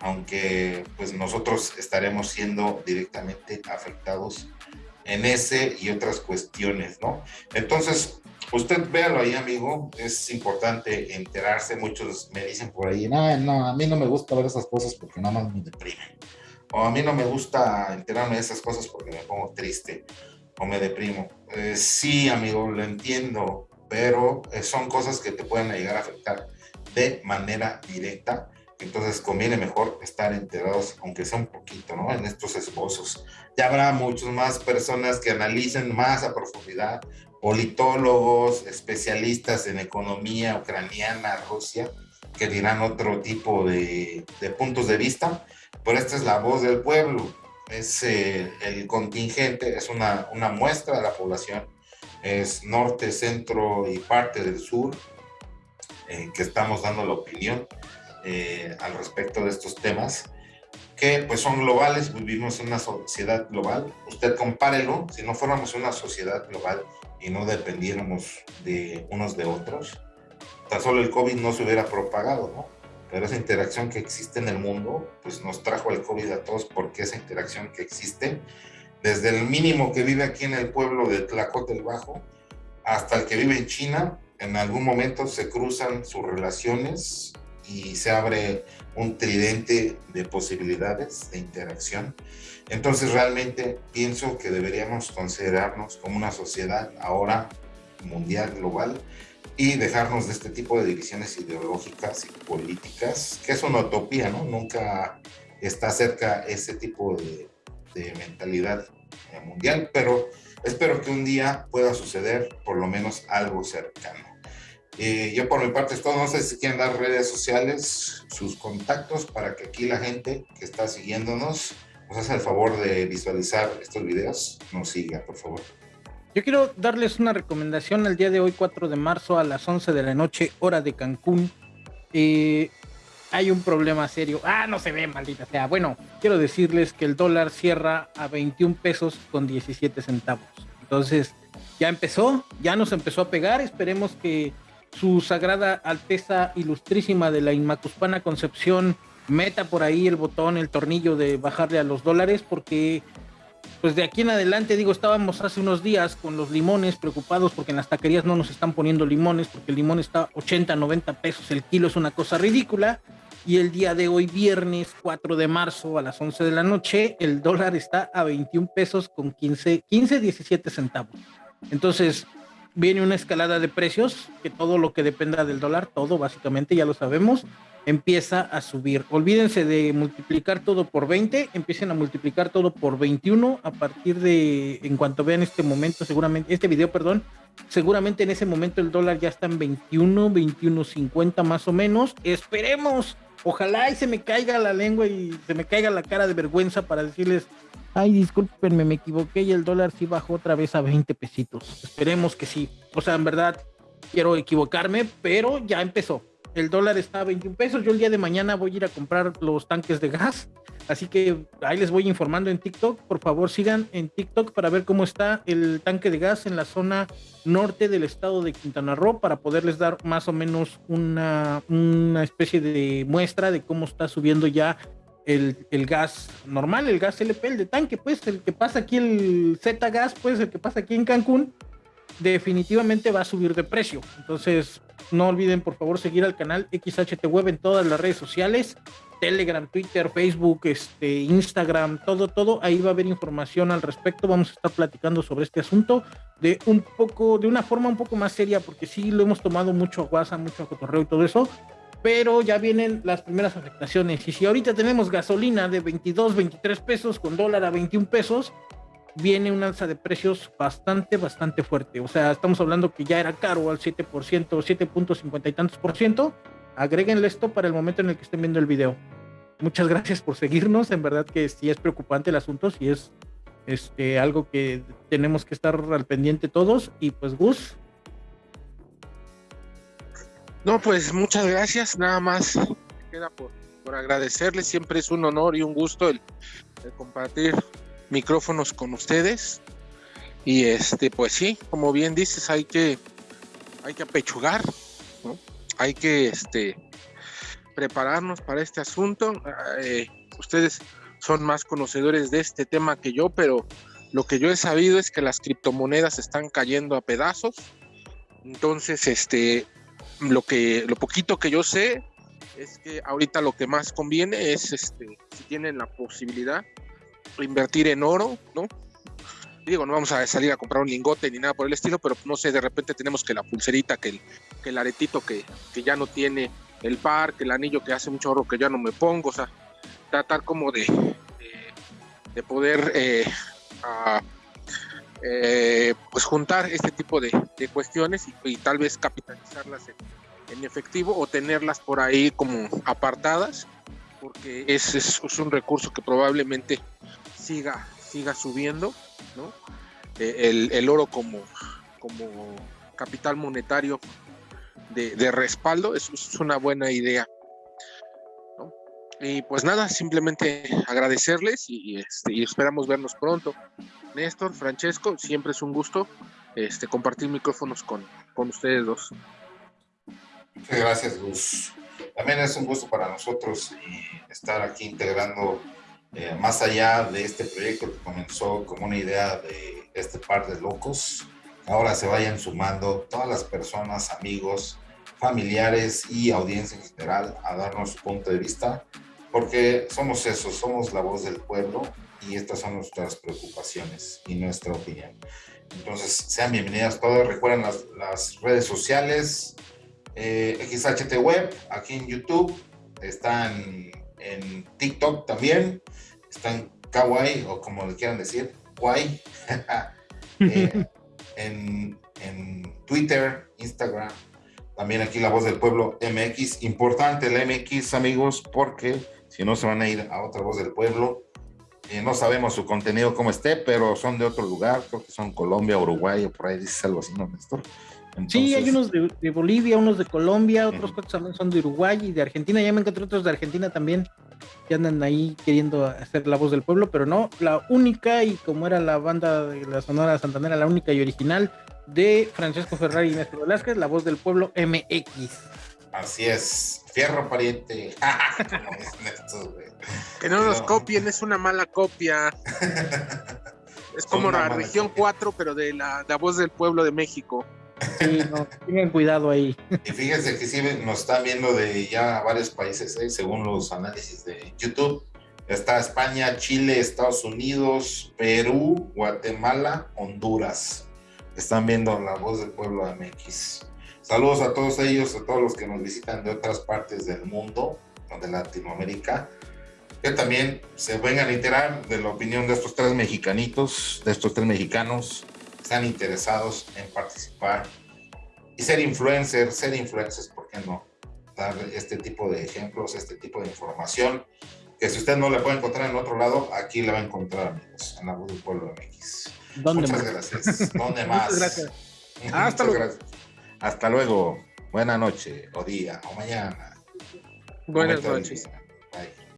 aunque pues nosotros estaremos siendo directamente afectados en ese y otras cuestiones, ¿no? Entonces, usted véalo ahí, amigo, es importante enterarse, muchos me dicen por ahí, no, no, a mí no me gusta ver esas cosas porque nada más me deprimen o a mí no me gusta enterarme de esas cosas porque me pongo triste o me deprimo. Eh, sí, amigo, lo entiendo, pero eh, son cosas que te pueden llegar a afectar de manera directa. Entonces conviene mejor estar enterados, aunque sea un poquito, ¿no? En estos esbozos. Ya habrá muchas más personas que analicen más a profundidad, politólogos, especialistas en economía ucraniana, Rusia, que dirán otro tipo de, puntos de vista pero esta es la voz del pueblo, es eh, el contingente, es una, una muestra de la población, es norte, centro y parte del sur, eh, que estamos dando la opinión eh, al respecto de estos temas, que pues son globales, vivimos en una sociedad global, usted compárelo, si no fuéramos una sociedad global y no dependiéramos de unos de otros, tan solo el COVID no se hubiera propagado, ¿no? pero esa interacción que existe en el mundo, pues nos trajo el COVID a todos porque esa interacción que existe, desde el mínimo que vive aquí en el pueblo de Tlacote el Bajo, hasta el que vive en China, en algún momento se cruzan sus relaciones y se abre un tridente de posibilidades de interacción. Entonces realmente pienso que deberíamos considerarnos como una sociedad ahora mundial, global, y dejarnos de este tipo de divisiones ideológicas y políticas, que es una utopía, ¿no? Nunca está cerca ese tipo de, mentalidad eh, mundial, pero espero que un día pueda suceder por lo menos algo cercano. Eh, yo por mi parte es todo, no sé si quieren dar redes sociales, sus contactos, para que aquí la gente que está siguiéndonos nos haga el favor de visualizar estos videos, nos siga, por favor. Yo quiero darles una recomendación el día de hoy, 4 de marzo, a las 11 de la noche, hora de Cancún. Eh, hay un problema serio. Ah, no se ve, maldita sea. Bueno, quiero decirles que el dólar cierra a 21 pesos con 17 centavos. Entonces, ya empezó, ya nos empezó a pegar. Esperemos que su sagrada alteza ilustrísima de la Inmacuspana Concepción meta por ahí el botón, el tornillo de bajarle a los dólares, porque pues de aquí en adelante, digo, estábamos hace unos días con los limones preocupados porque en las taquerías no nos están poniendo limones, porque el limón está 80, 90 pesos el kilo, es una cosa ridícula. Y el día de hoy, viernes 4 de marzo a las 11 de la noche, el dólar está a 21 pesos con 15, 15, 17 centavos. Entonces, viene una escalada de precios, que todo lo que dependa del dólar, todo básicamente, ya lo sabemos, empieza a subir. Olvídense de multiplicar todo por 20, empiecen a multiplicar todo por 21 a partir de, en cuanto vean este momento, seguramente, este video, perdón, seguramente en ese momento el dólar ya está en 21, 21.50 más o menos. Esperemos, ojalá y se me caiga la lengua y se me caiga la cara de vergüenza para decirles, ay, discúlpenme, me equivoqué y el dólar sí bajó otra vez a 20 pesitos. Esperemos que sí. O sea, en verdad, quiero equivocarme, pero ya empezó el dólar está a 21 pesos. Yo el día de mañana voy a ir a comprar los tanques de gas. Así que ahí les voy informando en TikTok. Por favor, sigan en TikTok para ver cómo está el tanque de gas en la zona norte del estado de Quintana Roo para poderles dar más o menos una, una especie de muestra de cómo está subiendo ya el, el, gas normal, el gas LP, el de tanque, pues el que pasa aquí, el Z gas, pues el que pasa aquí en Cancún, definitivamente va a subir de precio. Entonces, no olviden por favor seguir al canal XHT Web en todas las redes sociales, Telegram, Twitter, Facebook, este, Instagram, todo, todo. Ahí va a haber información al respecto. Vamos a estar platicando sobre este asunto de un poco, de una forma un poco más seria, porque sí lo hemos tomado mucho a guasa, mucho a cotorreo y todo eso. Pero ya vienen las primeras afectaciones. Y si ahorita tenemos gasolina de 22, 23 pesos con dólar a 21 pesos, viene un alza de precios bastante, bastante fuerte. O sea, estamos hablando que ya era caro al 7%, 7.50 y tantos por ciento. Agréguenle esto para el momento en el que estén viendo el video. Muchas gracias por seguirnos. En verdad que sí es preocupante el asunto, sí es este, algo que tenemos que estar al pendiente todos. Y pues, Gus. No, pues muchas gracias. Nada más queda por, por agradecerles. Siempre es un honor y un gusto el compartir micrófonos con ustedes. Y este, pues sí, como bien dices, hay que, hay que apechugar, hay que este, prepararnos para este asunto. Eh, ustedes son más conocedores de este tema que yo, pero lo que yo he sabido es que las criptomonedas están cayendo a pedazos. Entonces, este, lo que, lo poquito que yo sé es que ahorita lo que más conviene es, este, si tienen la posibilidad, invertir en oro, ¿no? Digo, no vamos a salir a comprar un lingote ni nada por el estilo, pero no sé, de repente tenemos que la pulserita, que el, que el aretito que, que ya no tiene el par, que el anillo que hace mucho oro que ya no me pongo, o sea, tratar como de, de, poder eh, eh, pues juntar este tipo de, cuestiones y, tal vez capitalizarlas en, efectivo o tenerlas por ahí como apartadas, porque es, es un recurso que probablemente siga, siga subiendo. Eh, el, oro como, como capital monetario de, respaldo es, es, una buena idea. Y pues nada, simplemente agradecerles y, este, y esperamos vernos pronto. Néstor, Francesco, siempre es un gusto este, compartir micrófonos con, con ustedes dos. Muchas gracias, Gus. También es un gusto para nosotros estar aquí integrando eh, más allá de este proyecto que comenzó como una idea de este par de locos, ahora se vayan sumando todas las personas, amigos, familiares y audiencia en general a darnos su punto de vista, porque somos eso, somos la voz del pueblo y estas son nuestras preocupaciones y nuestra opinión. Entonces, sean bienvenidas todos. Recuerden las, redes sociales, eh, XHT Web, aquí en YouTube, están en TikTok también están kawaii o como le quieran decir, guay, eh, en, Twitter, Instagram, también aquí La Voz del Pueblo MX. Importante el MX, amigos, porque si no se van a ir a otra Voz del Pueblo. eh, no sabemos su contenido cómo esté, pero son de otro lugar, creo que son Colombia, Uruguay, o por ahí dices algo así, ¿no, Néstor? sí, hay unos de, Bolivia, unos de Colombia, otros cuantos también son de Uruguay y de Argentina. Ya me encontré otros de Argentina también que andan ahí queriendo hacer la voz del pueblo, pero no, la única y como era la banda de la Sonora Santanera, la única y original de Francesco Ferrari y Néstor Velázquez, la voz del pueblo MX. Así es, fierro pariente. que no nos copien, es una mala copia. es como la región 4, pero de la, la voz del pueblo de México. Sí, no, tengan cuidado ahí. Y fíjense que sí nos están viendo de ya varios países, ¿eh? según los análisis de YouTube. Está España, Chile, Estados Unidos, Perú, Guatemala, Honduras. Están viendo la voz del pueblo MX. Saludos a todos ellos, a todos los que nos visitan de otras partes del mundo, de Latinoamérica, que también se vengan a enterar de la opinión de estos tres mexicanitos, de estos tres mexicanos están interesados en participar y ser influencers, ser influencers, ¿por qué no? Dar este tipo de ejemplos, este tipo de información, que si usted no le puede encontrar en otro lado, aquí la va a encontrar, amigos, en la voz del pueblo MX. ¿Dónde Muchas más? gracias. ¿Dónde más? Muchas gracias. Hasta luego. Gracias. Hasta luego. Buenas noches, o día, o mañana. Buenas noches. Bye.